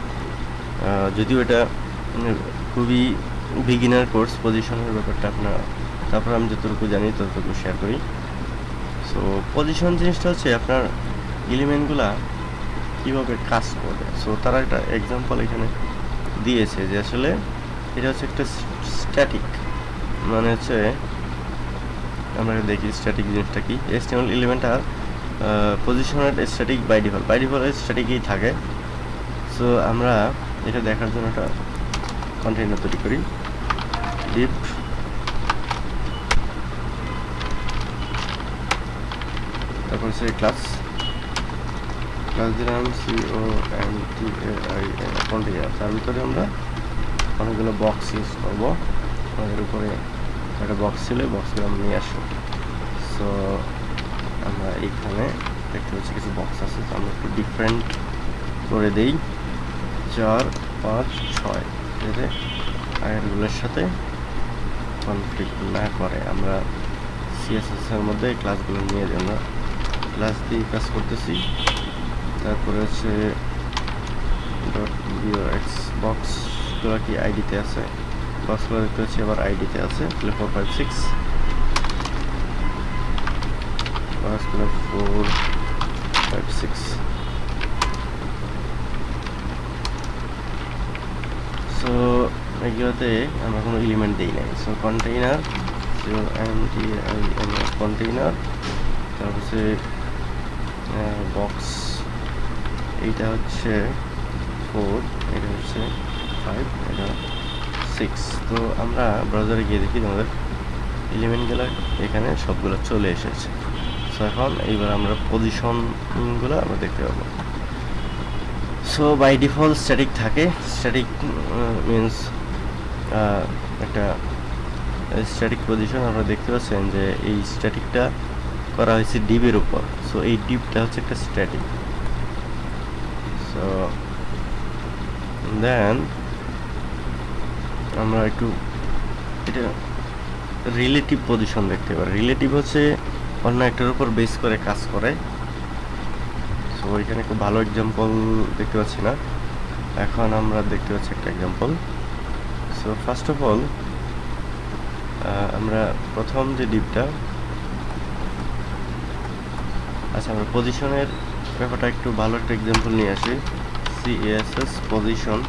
যদিও এটা খুবই বিগিনার কোর্স পজিশনের ব্যাপারটা আপনার, তারপর আমি যতটুকু জানি, ততটুকু শেয়ার করি। সো পজিশন জিনিসটা হচ্ছে আপনার এলিমেন্টগুলা কীভাবে কাজ করে। সো তারা একটা এক্সাম্পল এখানে দিয়েছে যে আসলে এটা হচ্ছে একটা স্ট্যাটিক মানে হচ্ছে আমরা দেখি স্ট্যাটিক জিনিসটা কি। এস্টিমাল এলিমেন্টটা পজিশনের static by default by default স্ট্যাটিকই থাকে। সো আমরা এটা দেখার জন্য একটা কন্টেইনার তৈরি করি। তারপর হচ্ছে ক্লাস ক্লাস দিলাম C O N T I container তার ভিতরে আমরা অনেকগুলো বক্স ইউজ করব আমাদের উপরে একটা বক্স ছিল বক্সগুলো আমরা নিয়ে আসব সো আমরা এইখানে দেখতে পাচ্ছি কিছু বক্স আছে তো আমরা একটু ডিফারেন্ট করে দেই চার পাঁচ ছয় যাতে আগেরগুলোর সাথে কনফ্লিক্ট না করে আমরা সিএসএস এর মধ্যে ক্লাসগুলো নিয়ে যাই ক্লাস দিয়ে কাজ করতেছি। তারপরে হচ্ছে ডট এক্স বক্সগুলো কি আইডিতে আছে? বক্সগুলো দেখতে পাচ্ছি আবার আইডিতে আছে, তাহলে ফোর ফাইভ সিক্স বক্সগুলো ফোর ফাইভ সিক্স সো এগুলোতে আমরা কোনো এলিমেন্ট দিই নাই। সো কন্টেইনার কন্টেইনার তারপর বক্স এইটা হচ্ছে ফোর এটা হচ্ছে ফাইভ এটা সিক্স তো আমরা ব্রাউজারে গিয়ে দেখি তোমাদের এলিমেন্টগুলো এখানে সবগুলো চলে এসেছে। সো এখন এইবার আমরা পজিশনগুলো আমরা দেখতে পাবো। সো বাই ডিফল্ট স্ট্যাটিক থাকে। স্ট্যাটিক মিনস একটা স্ট্যাটিক পজিশন আপনারা দেখতে পাচ্ছেন যে এই স্ট্যাটিকটা করা হয়েছে ডিপের উপর। সো এই ডিপটা হচ্ছে একটা স্ট্যাটিক সো দেন আমরা একটু এটা রিলেটিভ পজিশন দেখতে পারি। রিলেটিভ হচ্ছে অন্য একটার উপর বেস করে কাজ করে। সো এখানে খুব ভালো এক্সাম্পল দেখতে পাচ্ছি না। এখন আমরা দেখতে পাচ্ছি একটা example so first of all আমরা প্রথম যে ডিপটা আচ্ছা আমরা পজিশনের ব্যাপারটা একটু ভালো একটা এক্সাম্পল নিয়ে আসি। সিএসএস পজিশন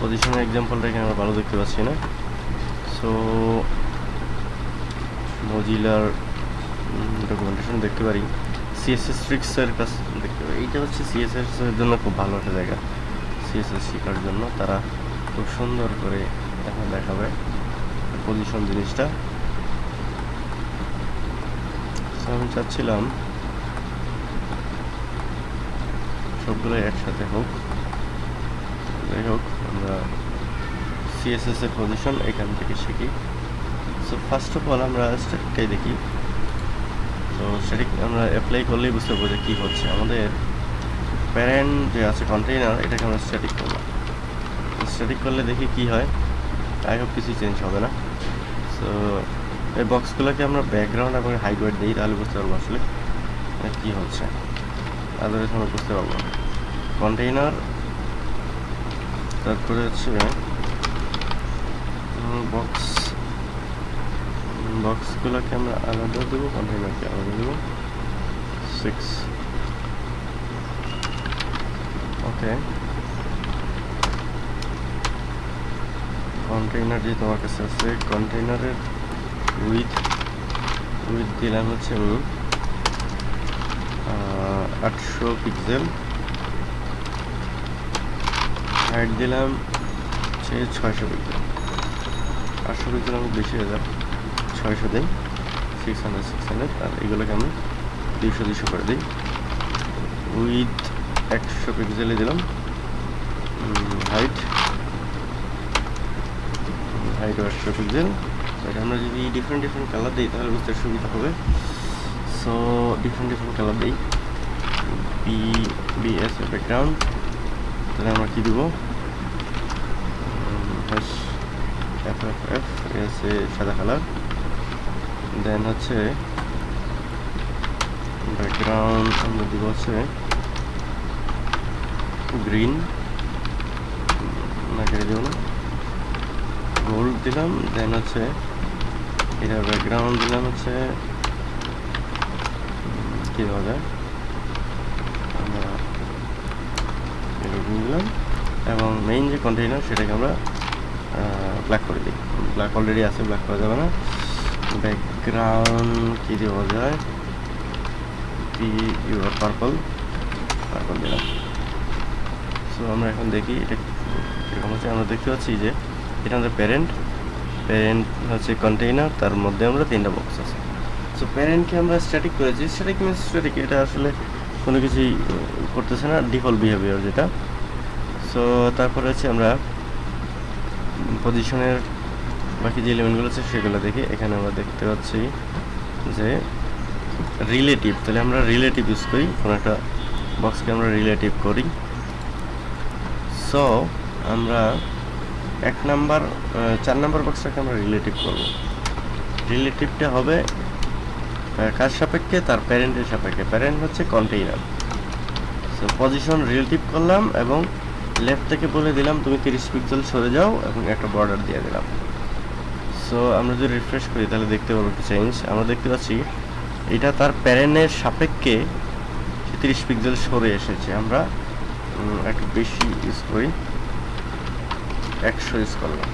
পজিশনের এক্সাম্পলটা এখানে আমরা ভালো দেখতে পাচ্ছি না। সো মজিলার ডকুমেন্টেশন দেখতে পারি। সিএসএস ট্রিক্সের কাছ, দেখতে পারি। এইটা হচ্ছে সিএসএস এর জন্য খুব ভালো একটা জায়গা। সিএসএস শেখার জন্য তারা খুব সুন্দর করে এখন দেখাবে। পজিশন জিনিসটা। আমি চাচ্ছিলাম, সবগুলোই একসাথে হোক। যাই হোক, আমরা সিএসএস এর পজিশন এখান থেকে শিখি। সো ফার্স্ট অফ অল আমরা স্ট্যাটিকটাই দেখি। তো স্ট্যাটিক আমরা অ্যাপ্লাই করলেই বুঝতে পারব যে কী হচ্ছে। আমাদের প্যারেন্ট যে আছে কন্টেইনার এটাকে আমরা স্ট্যাটিক করলাম স্ট্যাটিক করলে দেখি কি হয়। আই হোপ কিছু চেঞ্জ হবে না। সো এই বক্সগুলোকে আমরা ব্যাকগ্রাউন্ড এবং হাইট ওয়েট দিই তাহলে বুঝতে পারব আসলে কী হচ্ছে। আদারওয়াইজ আমরা বুঝতে পারব। কন্টেইনার তারপরে হচ্ছে বক্স বক্সগুলোকে আমরা আলাদা দেবো কন্টেইনারকে আলাদা দেবো। সিক্স ওকে কন্টেইনার যে তোমার কাছে আছে কন্টেইনারের উইথ উইথ দিলাম হচ্ছে আমি আটশো পিক্সেল। হাইট দিলাম হচ্ছে ছয়শো পিক্সেল। আটশো পিক্সেল আমি বেশি হয়ে যাবে, ছয়শো দিই সিক্স হান্ড্রেড সিক্স হান্ড্রেড আর এগুলোকে আমি দুইশো দুইশো করে দিই। উইথ একশো পিক্সেলে দিলাম। হাইট হাইট একশো পিক্সেল। এটা আমরা যদি ডিফারেন্ট ডিফারেন্ট কালার দিই, তাহলে বুঝতে সুবিধা হবে। সো ডিফারেন্ট ডিফারেন্ট কালার দিই। B B S BS background তাহলে আমরা কী দেবো? এফ এফ এফ এসে সাদা কালার দেন হচ্ছে ব্যাকগ্রাউন্ড আমরা দিব হচ্ছে গ্রিন না, কেটে দেবো না। গোল্ড দিলাম দেন হচ্ছে এটা ব্যাকগ্রাউন্ড দিলাম হচ্ছে, কী দেওয়া যায় আমরা এরকম দিলাম এবং মেইন যে কন্টেইনার সেটাকে আমরা ব্ল্যাক করে দিই। ব্ল্যাক অলরেডি আছে ব্ল্যাক করা যাবে না। ব্যাকগ্রাউন্ড কী দেওয়া যায়? P U R purple purple দিলাম। সো আমরা এখন দেখি এটা কীরকম হচ্ছে। আমরা দেখতে পাচ্ছি যে এটা আমাদের প্যারেন্ট প্যারেন্ট হচ্ছে কন্টেইনার তার মধ্যে আমরা তিনটা বক্স আছে। সো প্যারেন্টকে আমরা স্ট্যাটিক করেছি। স্ট্যাটিক মিনস স্ট্যাটিক এটা আসলে কোনো কিছুই করতেছে না ডিফল্ট বিহেভিয়ার যেটা। সো তারপরে হচ্ছে আমরা পজিশনের বাকি যে এলিমেন্টগুলো আছে, সেগুলো দেখি। এখানে আমরা দেখতে পাচ্ছি যে রিলেটিভ তাহলে আমরা রিলেটিভ ইউজ করি। কোনো একটা বক্সকে আমরা রিলেটিভ করি। সো আমরা এক নাম্বার চার নাম্বার বক্সটাকে আমরা রিলেটিভ করব। রিলেটিভটা হবে কার সাপেক্ষে? তার প্যারেন্টের সাপেক্ষে। প্যারেন্ট হচ্ছে কন্টেইনার সো পজিশন রিলেটিভ করলাম এবং লেফট থেকে বলে দিলাম, তুমি তিরিশ পিক্সেল সরে যাও এবং একটা বর্ডার দিয়ে দিলাম। সো আমরা যদি রিফ্রেশ করি, তাহলে দেখতে পাবো একটু চেঞ্জ আমরা দেখতে পাচ্ছি, এটা তার প্যারেন্টের সাপেক্ষে তিরিশ পিক্সেল সরে এসেছে। আমরা একটু বেশি ইউজ করি। একশো ইউজ করলাম।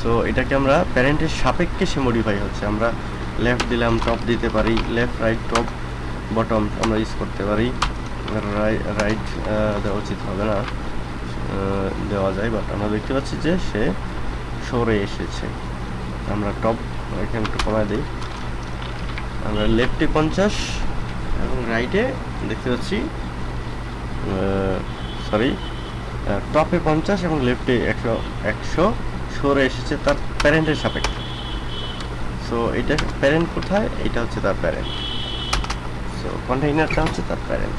সো এটাকে আমরা প্যারেন্টের সাপেক্ষে সে মডিফাই হচ্ছে। আমরা লেফট দিলাম টপ দিতে পারি লেফট রাইট টপ বটম আমরা ইউজ করতে পারি। রাইট দেওয়া উচিত হবে না। দেওয়া যায় বাট আমরা দেখতে পাচ্ছি যে সে সরে এসেছে। আমরা টপ এখানে একটু কমায় দিই। আমরা লেফটে পঞ্চাশ এবং রাইটে দেখতে পাচ্ছি সরি টপে পঞ্চাশ এবং লেফটে একশো একশো সরে এসেছে তার প্যারেন্টের সাপেক্ষে। সো এটা প্যারেন্ট কোথায়? এটা হচ্ছে তার প্যারেন্ট সো কন্টেইনারটা হচ্ছে তার প্যারেন্ট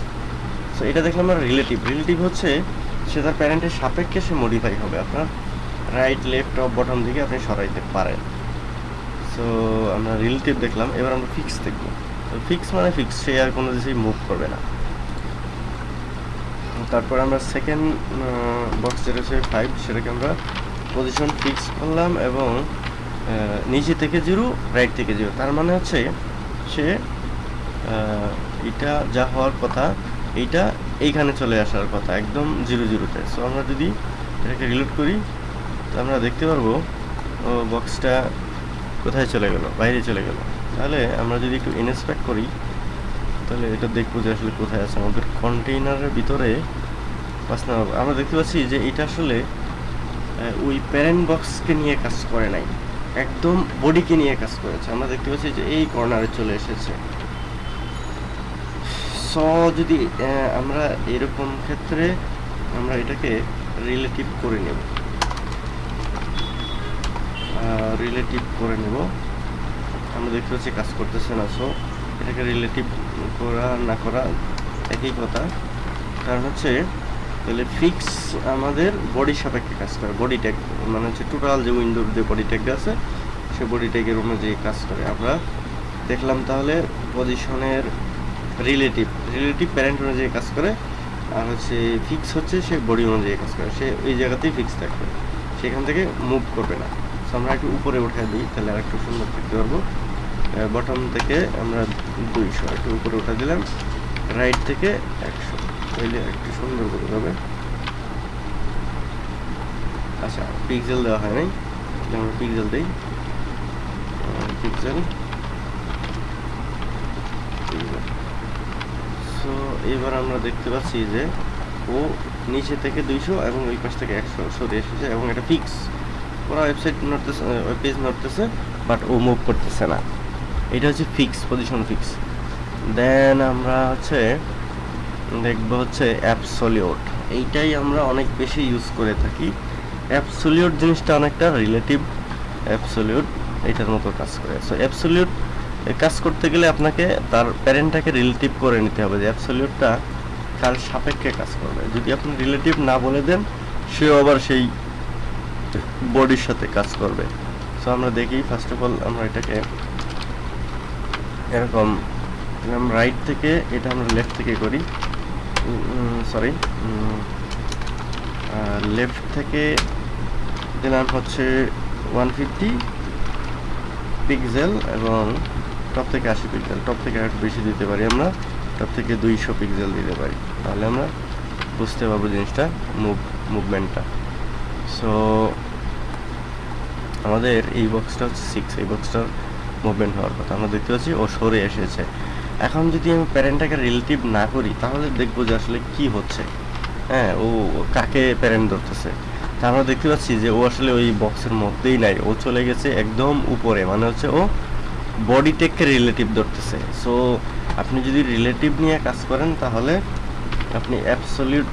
সো এটা দেখলাম আমরা রিলেটিভ রিলেটিভ হচ্ছে সে তার প্যারেন্টের সাপেক্ষে সে মডিফাই হবে। আপনার রাইট লেফট টপ বটম দিকে আপনি সরাইতে পারেন। সো আমরা রিলেটিভ দেখলাম। এবার আমরা ফিক্স দেখব। ফিক্স মানে ফিক্স সে আর কোনো কিছুই মুভ করবে না। তারপর আমরা সেকেন্ড বক্স যেটা হচ্ছে ফাইভ সেটাকে আমরা পজিশন ফিক্স করলাম এবং নিচে থেকে জিরো রাইট থেকে জিরো। তার মানে হচ্ছে সে এটা যা হওয়ার কথা, এইটা এইখানে চলে আসার কথা, একদম জিরো জিরোতে। সো আমরা যদি এটাকে রিলোড করি, তো আমরা দেখতে পারব, ও বক্সটা কোথায় চলে গেল, বাইরে চলে গেল। তাহলে আমরা যদি একটু ইনস্পেক্ট করি, তাহলে এটা দেখব যে আসলে কোথায় আছে। আমাদের কন্টেইনারের ভিতরে পাঁচ নম্বর আমরা দেখতে পাচ্ছি যে এটা আসলে ওই প্যারেন্ট বক্সকে নিয়ে কাজ করে নাই। একদম বডিকে নিয়ে কাজ করেছে। আমরা দেখতে পাচ্ছি যে এই কর্নারে চলে এসেছে। সো যদি আমরা এরকম ক্ষেত্রে আমরা এটাকে রিলেটিভ করে নেব। রিলেটিভ করে নেব। আমরা দেখতে পাচ্ছি কাজ করতেছে না। সো এটাকে রিলেটিভ করা না করা একই কথা। কারণ হচ্ছে, তাহলে ফিক্স আমাদের বডি সাপেক্ষে কাজ করে। বডি ট্যাগ মানে হচ্ছে টোটাল যে উইন্ডোর যে বডি ট্যাগ আছে, সে বডি ট্যাগের অনুযায়ী কাজ করে। আমরা দেখলাম তাহলে পজিশনের রিলেটিভ রিলেটিভ প্যারেন্ট অনুযায়ী কাজ করে। আর হচ্ছে ফিক্স হচ্ছে সে বডি অনুযায়ী কাজ করে। সে ওই জায়গাতেই ফিক্স থাকবে। সেখান থেকে মুভ করবে না। সো আমরা একটু উপরে উঠে দিই, তাহলে আর একটু সুন্দর দেখতে পারব। বটম থেকে আমরা দুইশো, একটু উপরে উঠে দিলাম। রাইট থেকে একশো। তাইলে একটু সুন্দর করে হবে। আচ্ছা পিক্সেল দেওয়া হয় নাই। আমরা পিক্সেল দিই। পিক্সেল সো এবার আমরা দেখতে পাচ্ছি যে ও নিচে থেকে দুইশো এবং ওই পাশ থেকে একশো। সরে এসেছে এবং এটা ফিক্স ওরা ওয়েবসাইট নড়তেছে পেজ নড়তেছে বাট ও মুভ করতেছে না। এটা হচ্ছে ফিক্স পজিশন ফিক্স দেন আমরা হচ্ছে দেখব হচ্ছে অ্যাপসলিউট এইটাই আমরা অনেক বেশি ইউজ করে থাকি। অ্যাপসলিউট জিনিসটা অনেকটা রিলেটিভ অ্যাপসলিউট এটার মতো কাজ করে। সো অ্যাপসলিউট কাজ করতে গেলে আপনাকে তার প্যারেন্টটাকে রিলেটিভ করে নিতে হবে যে অ্যাপসলিউটটা কার সাপেক্ষে কাজ করবে। যদি আপনি রিলেটিভ না বলে দেন, সেও আবার সেই বডির সাথে কাজ করবে। সো আমরা দেখি ফার্স্ট অফ অল আমরা এটাকে এরকম রাইট থেকে, এটা আমরা লেফট থেকে করি। সরি লেফট থেকে দিলাম হচ্ছে ওয়ান ফিফটি পিক্সেল এবং টপ থেকে আশি পিক্সেল টপ থেকে একটু বেশি দিতে পারি আমরা টপ থেকে দুইশো পিক্সেল দিতে পারি। তাহলে আমরা বুঝতে পারব জিনিসটা মুভ মুভমেন্টটা সো আমাদের এই বক্সটা হচ্ছে সিক্স এই বক্সটার মুভমেন্ট হওয়ার কথা। আমরা দেখতে পাচ্ছি ও সরে এসেছে। এখন যদি আমি প্যারেন্টটাকে রিলেটিভ না করি, তাহলে দেখব যে আসলে কি হচ্ছে। হ্যাঁ ও কাকে প্যারেন্ট ধরতেছে? তা আমরা দেখতে পাচ্ছি যে ও আসলে ওই বক্সের মধ্যেই নাই। ও চলে গেছে একদম উপরে মানে হচ্ছে ও বডি টেককে রিলেটিভ ধরতেছে। সো আপনি যদি রিলেটিভ নিয়ে কাজ করেন, তাহলে আপনি অ্যাবসলিউট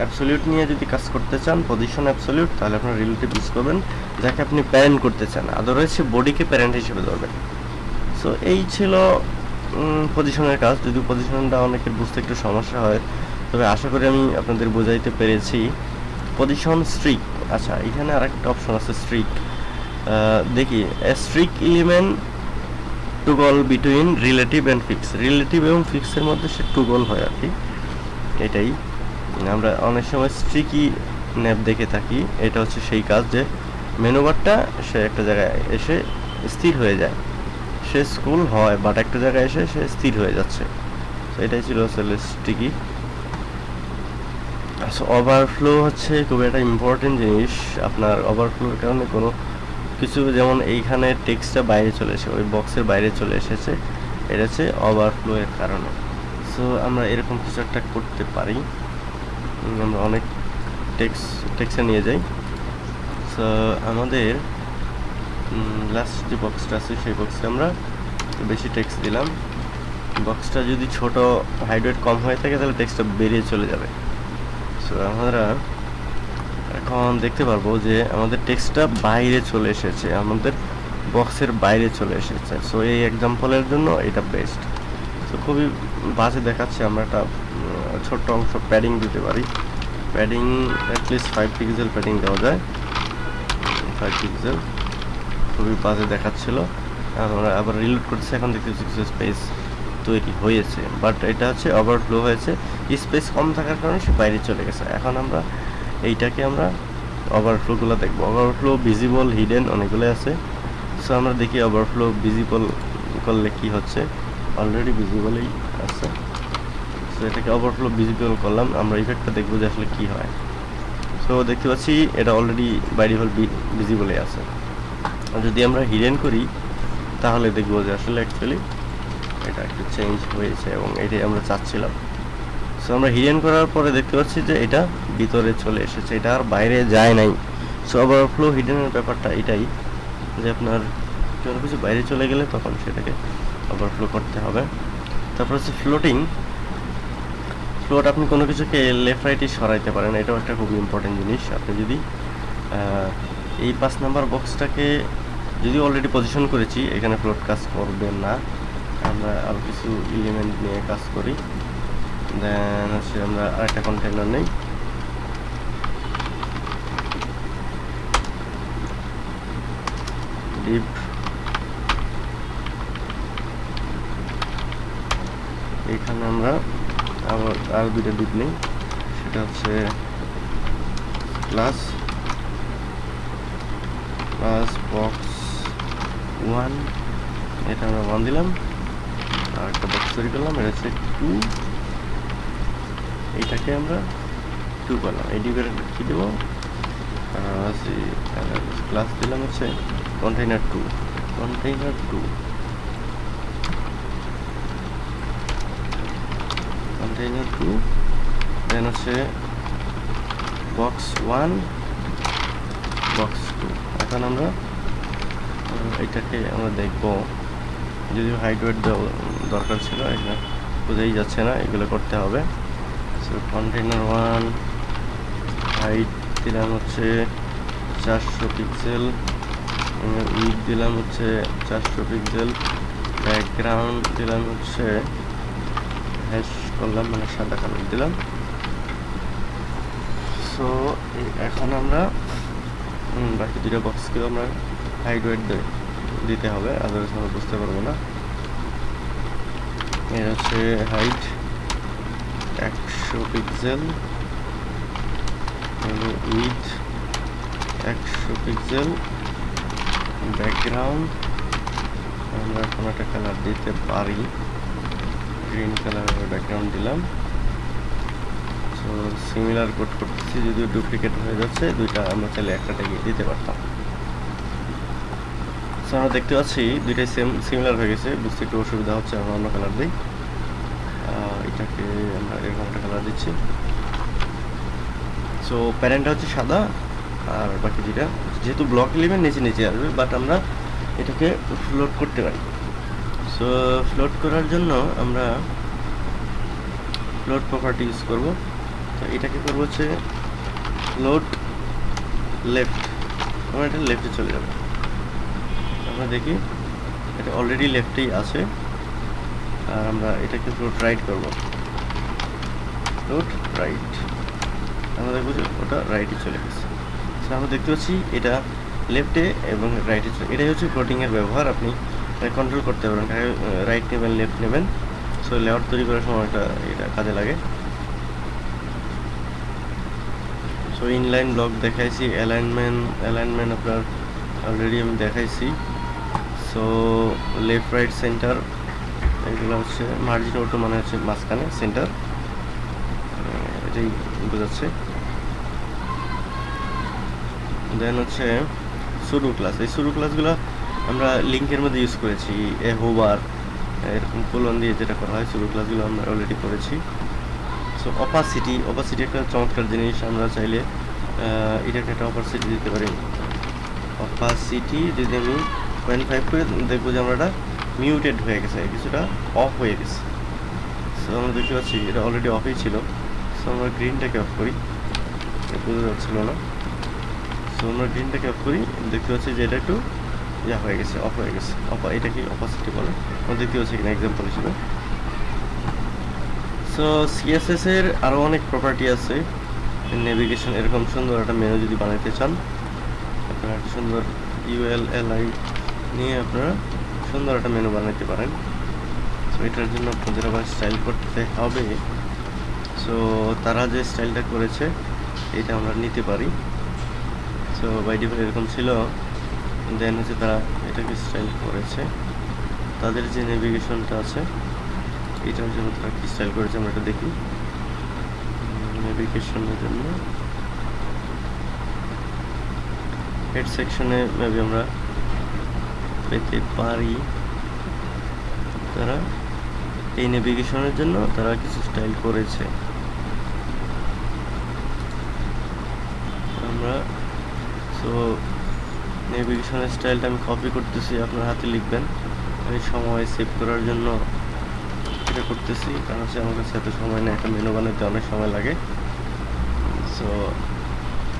অ্যাবসলিউট নিয়ে যদি কাজ করতে চান পজিশন অ্যাবসলিউট তাহলে আপনার রিলেটিভ ইউজ করবেন, যাকে আপনি প্যারেন্ট করতে চান। আদারওয়াইজ সে বডিকে প্যারেন্ট হিসেবে ধরবেন। সো এই ছিল পজিশনের কাজ। যদি পজিশনটা অনেকের বুঝতে একটু সমস্যা হয়, তবে আশা করি আমি আপনাদের বোঝাইতে পেরেছি। পজিশন স্ট্রিক আচ্ছা এখানে আরেকটা অপশন আছে স্ট্রিক দেখি sticky element toggle between relative and fix relative এবং ফিক্সের মধ্যে সে টুগল হয় আর কি। এটাই। আমরা অনেক সময় স্ট্রিকি ন্যাপ দেখে থাকি। এটা হচ্ছে সেই কাজ যে মেনুবারটা সে একটা জায়গায় এসে স্থির হয়ে যায়। সে স্কুল হয় বাট একটা জায়গায় এসে সে স্থির হয়ে যাচ্ছে। এটাই ছিল আসলে স্টিকি আচ্ছা ওভারফ্লো হচ্ছে খুবই একটা ইম্পর্টেন্ট জিনিস। আপনার ওভারফ্লোর কারণে কোনো কিছু যেমন এইখানে টেক্সটটা বাইরে চলে এসে ওই বক্সের বাইরে চলে এসেছে, এটা হচ্ছে ওভারফ্লো এর কারণে। সো আমরা এরকম কিছু একটা করতে পারি। আমরা অনেক টেক্স টেক্সে নিয়ে যাই। সো আমাদের লাস্ট যে বক্সটা আছে, সেই বক্সে আমরা বেশি টেক্সট দিলাম। বক্সটা যদি ছোট হাইট ওয়েট কম হয়ে থাকে, তাহলে টেক্সটটা বেরিয়ে চলে যাবে। সো আমরা এখন দেখতে পারব যে আমাদের টেক্সটটা বাইরে চলে এসেছে, আমাদের বক্সের বাইরে চলে এসেছে। সো এই এক্সাম্পলের জন্য এটা বেস্ট তো খুবই বাজে দেখাচ্ছে, আমরা একটা ছোট্ট অংশ প্যাডিং দিতে পারি। Padding at least five pixel padding দেওয়া যায়। ফাইভ পিক্সেল খুবই বাজে দেখাচ্ছিল। আমরা আবার রিলোড করতেছি, এখন দেখতেছি কিছু স্পেস তৈরি হয়েছে। বাট এটা হচ্ছে ওভারফ্লো হয়েছে। স্পেস কম থাকার কারণে সে বাইরে চলে গেছে। এখন আমরা এইটাকে আমরা ওভারফ্লোগুলো দেখব। ওভারফ্লো ভিজিবল হিডেন অনেকগুলো আছে। সো আমরা দেখি ওভারফ্লো ভিজিবল করলে কি হচ্ছে। অলরেডি ভিজিবলই আছে। সো এটাকে ওভারফ্লো ভিজিবল করলাম। আমরা ইফেক্টটা দেখব যে আসলে কী হয়। সো দেখতে পাচ্ছি এটা অলরেডি বাইরে হল ভিজিবলে আছে। যদি আমরা হিডেন করি, তাহলে দেখব যে আসলে অ্যাকচুয়ালি এটা একটু চেঞ্জ হয়েছে এবং এটাই আমরা চাচ্ছিলাম। সো আমরা হিডেন করার পরে দেখতে পাচ্ছি যে এটা ভিতরে চলে এসেছে, এটা আর বাইরে যায় নাই। সো ওভারফ্লো হিডেনের ব্যাপারটা এটাই যে আপনার কোনো কিছু বাইরে চলে গেলে তখন সেটাকে ওভারফ্লো করতে হবে। তারপর হচ্ছে ফ্লোটিং ফ্লোট আপনি কোনো কিছুকে লেফট রাইটে সরাইতে পারেন, এটাও একটা খুব ইম্পর্টেন্ট জিনিস। আপনি যদি এই পাঁচ নাম্বার বক্সটাকে যদি অলরেডি পজিশন করেছি, এখানে ফ্লোট কাজ করবে না। আমরা আরও কিছু এলিমেন্ট নিয়ে কাজ করি। দেন হচ্ছে আমরা আরেকটা কন্টেনার নেই। ডিপ এখানে আমরা আবার আর দুইটা ডিপ নেই। সেটা হচ্ছে ক্লাস ক্লাস বক্স ওয়ান এটা আমরা ওয়ান দিলাম আর একটা বক্স তৈরি করলাম এটা হচ্ছে টু এইটাকে আমরা টু করলাম এই ডিপের কী দেবো ক্লাস দিলাম হচ্ছে container two container two container two then হচ্ছে বক্স ওয়ান বক্স টু এখন আমরা এটাকে আমরা দেখব। যদিও হাইট ওয়েট দরকার ছিল এখানে বোঝাই যাচ্ছে না, এগুলো করতে হবে। সো কন্টেইনার ওয়ান হাইট দিলাম হচ্ছে চারশো পিক্সেল উইক দিলাম হচ্ছে চারশো পিক্সেল ব্যাকগ্রাউন্ড দিলাম হচ্ছে হ্যাশ করলাম মানে সাদা কালার দিলাম। সো এখন আমরা বাকি দুটো বক্সকেও আমরা হাইট ওয়েট দিতে হবে আদারস আমরা বুঝতে পারব না। এর হচ্ছে হাইট একশো পিক্সেল উইথ একশো পিক্সেল ব্যাকগ্রাউন্ড আমরা কোনো একটা কালার দিতে পারি। গ্রিন কালারের ব্যাকগ্রাউন্ড দিলাম। সিমিলার কোড করতেছি, যদিও ডুপ্লিকেট হয়ে যাচ্ছে, দুইটা আমরা চাইলে একটাতে দিতে পারতাম। সো আমরা দেখতে পাচ্ছি দুইটাই সেম সিমিলার হয়ে গেছে, বুঝতে একটু অসুবিধা হচ্ছে, আমরা অন্য কালার দিই। এটাকে আমরা এরকম একটা কালার দিচ্ছি। সো প্যারেন্টটা হচ্ছে সাদা, আর বাকি যেটা যেহেতু ব্লক এলিমেন্ট নিচে নিচে আসবে বাট আমরা এটাকে ফ্লোট করতে পারি। সো ফ্লোট করার জন্য আমরা ফ্লোট প্রপার্টি ইউজ করব। তো এটাকে করব হচ্ছে ফ্লোট লেফট আমরা এটা লেফটে চলে যাব। আমরা দেখি এটা অলরেডি লেফটেই আছে। আর আমরা এটাকে ফ্লোট রাইট করব। ফ্লোট রাইট আমরা দেখব যে ওটা রাইটে চলে গেছে। So, আমরা দেখতে পাচ্ছি এটা লেফটে এবং রাইটে চলে এটাই হচ্ছে ফ্লোটিংয়ের ব্যবহার। আপনি কন্ট্রোল করতে পারেন। রাইট নেবেন লেফট নেবেন। সো লেআউট তৈরি করার সময় এটা কাজে লাগে। সো ইনলাইন ব্লক দেখাইছি অ্যালাইনমেন্ট অ্যালাইনমেন্ট আপনার অলরেডি আমি দেখাইছি। সো লেফট রাইট সেন্টার এগুলো হচ্ছে মার্জিন অটো মানে হচ্ছে মাঝখানে সেন্টার এটাই বোঝাচ্ছে। দেন হচ্ছে শুরু ক্লাস এই শুরু ক্লাসগুলো আমরা লিঙ্কের মধ্যে ইউজ করেছি এ হোবার এরকম কোলন দিয়ে যেটা করা হয় শুরু ক্লাসগুলো আমরা অলরেডি করেছি। সো অপাসিটি অপাসিটি একটা চমৎকার জিনিস, আমরা চাইলে এটাকে একটা অপাসিটি দিতে পারি। অপাসিটি যদি আমি পয়েন্ট ফাইভ করে দেখব যে আমরা এটা মিউটেড হয়ে গেছে, কিছুটা অফ হয়ে গেছে। সো আমরা দেখতে পাচ্ছি এটা অলরেডি অফই ছিল। সো আমরা গ্রিনটাকে অফ করি। এটা বোঝা যাচ্ছিল না। সো আমরা গ্রিনটাকে অফ করি। দেখতে পাচ্ছি যে এটা একটু, ইয়া হয়ে গেছে অফ হয়ে গেছে। অফ এটা কি অপাসিটি বলে। আমরা দেখতে পাচ্ছি কিনা এক্সাম্পল হিসেবে। সো সিএসএস এর আরও অনেক প্রপার্টি আছে। নেভিগেশন এরকম সুন্দর একটা মেনু যদি বানাইতে চান, আপনারা একটা সুন্দর ইউএল এলআই নিয়ে আপনারা সুন্দর একটা মেনু বানাইতে পারেন। সো এটার জন্য আপনাদের আবার স্টাইল করতে হবে। সো তারা যে স্টাইলটা করেছে, এটা আমরা নিতে পারি। সো বাই ডিফল্ট এরকম ছিল। দেন হচ্ছে তারা এটাকে স্টাইল করেছে। তাদের যে নেভিগেশনটা আছে এটার জন্য তারা কি স্টাইল করেছে, আমরা এটা দেখি। নেভিগেশনের জন্য। হেড সেকশনে মেবি আমরা পেতে পারি। তারা এই নেভিগেশনের জন্য তারা কিছু স্টাইল করেছে। আমরা সো নেভিগেশনের স্টাইলটা আমি কপি করতেছি, আপনার হাতে লিখবেন। আমি সময় সেভ করার জন্য এটা করতেছি, কারণ হচ্ছে আমার কাছে এত সময় নেই একটা মেনু বানাতে অনেক সময় লাগে। সো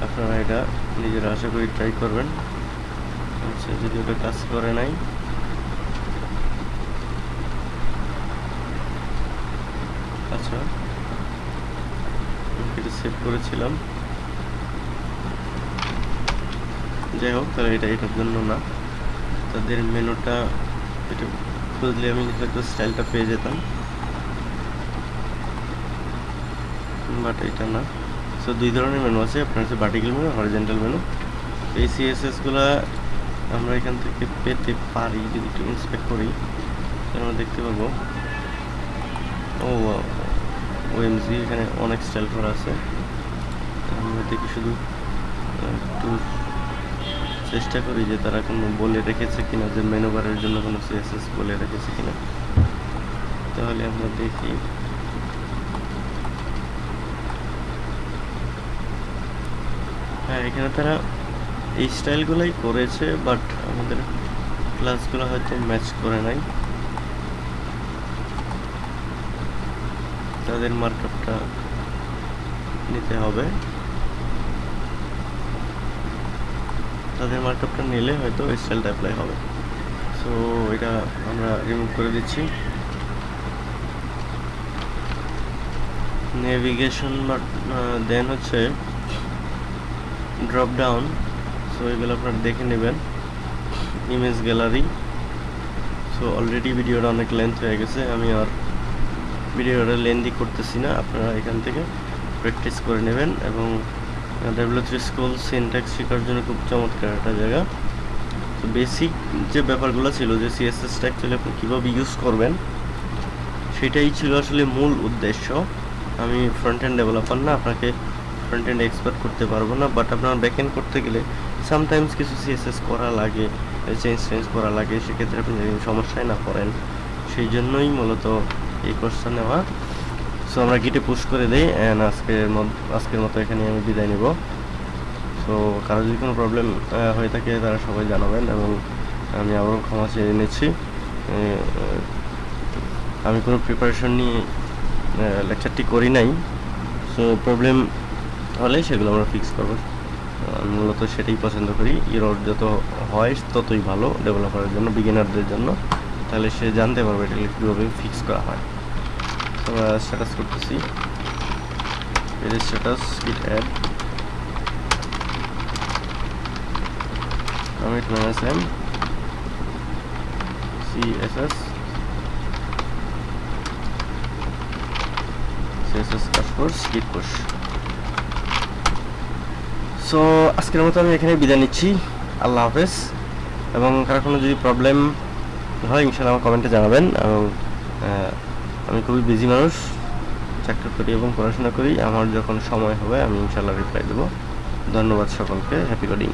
আপনারা এটা নিজেরা আশা করি ট্রাই করবেন। আচ্ছা যদি ওটা কাজ করে নাই আচ্ছা এটা সেভ করেছিলাম। যাই হোক, তাহলে এটা এটার জন্য না। তাদের মেনুটা এটা খুঁজলে আমি হয়তো স্টাইলটা পেয়ে যেতাম। বাট এটা না। সো দুই ধরনের মেনু আছে। আপনার হচ্ছে ভার্টিক্যাল মেনু হরিজেন্টাল মেনু এই সিএসএসগুলো আমরা এখান থেকে পেতে পারি, যদি একটু ইন্সপেক্ট করি। আমরা দেখতে পাবো। ও ওএমজি এখানে অনেক স্টাইল করা আছে। আমরা দেখি শুধু একটু চেষ্টা করি যে তারা কোনো বলে রেখেছে কিনা, যে মেনু বারের জন্য কোনো সিএসএস বলে রেখেছে কিনা। তাহলে আমরা দেখি। হ্যাঁ এখানে তারা এই স্টাইলগুলোই করেছে বাট আমাদের ক্লাসগুলো হয়তো ম্যাচ করে নাই। তাদের মার্কআপটা নিতে হবে। তাদের মার্কআপটা নিলে হয়তো স্টাইলটা অ্যাপ্লাই হবে। সো এটা আমরা রিমুভ করে দিচ্ছি। নেভিগেশন দেন হচ্ছে ড্রপ ডাউন সো এগুলো আপনারা দেখে নেবেন। ইমেজ গ্যালারি সো অলরেডি ভিডিওটা অনেক লেন্থ হয়ে গেছে, আমি আর ভিডিওটা লেন্দি করতেছি না। আপনারা এখান থেকে প্র্যাকটিস করে নেবেন এবং থ্রি স্কুল সিনট্যাক্স শেখার জন্য খুব চমৎকার একটা জায়গা। তো বেসিক যে ব্যাপারগুলো ছিল, যে সিএসএসটা অ্যাকচুয়ালি আপনি কীভাবে ইউজ করবেন, সেটাই ছিল আসলে মূল উদ্দেশ্য। আমি ফ্রন্ট এন্ড ডেভেলপার না, আপনাকে ফ্রন্ট এন্ড এক্সপার্ট করতে পারব না বাট আপনার ব্যাক এন্ড করতে গেলে সামটাইমস কিছু সিএসএস করা লাগে চেঞ্জ চেঞ্জ করা লাগে, সেক্ষেত্রে আপনি সমস্যায় না পড়েন, সেই জন্যই মূলত এই কোর্সটা নেওয়া। সো আমরা গিটে পুশ করে দিই অ্যান্ড আজকের আজকের মতো এখানে আমি বিদায় নেব। সো কারও যদি কোনো প্রবলেম হয়ে থাকে তারা সবাই জানাবেন এবং আমি আবারও ক্ষমা চেয়ে নিচ্ছি। আমি কোনো প্রিপারেশন নিয়ে লেকচারটি করি নাই। সো প্রবলেম হলে সেগুলো আমরা ফিক্স করব। মূলত সেটাই পছন্দ করি। ইরোড যত হয়, ততই ভালো ডেভেলপারের জন্য বিগিনারদের জন্য। তাহলে সে জানতে পারবে এটা কীভাবে ফিক্স করা হয়। আমরা স্ট্যাটাস করতেছি। এর status git add commit minus m css css push so আজকের মতো আমি এখানে বিদায় নিচ্ছি। আল্লাহ হাফেজ। এবং কারও কোনো যদি প্রবলেম হয় ইনশাল্লাহ আমার কমেন্টে জানাবেন। এবং আমি খুবই বিজি মানুষ। চাকরি করি এবং পড়াশোনা করি। আমার যখন সময় হবে, আমি ইনশাল্লাহ রিপ্লাই দেবো। ধন্যবাদ সকলকে। Happy coding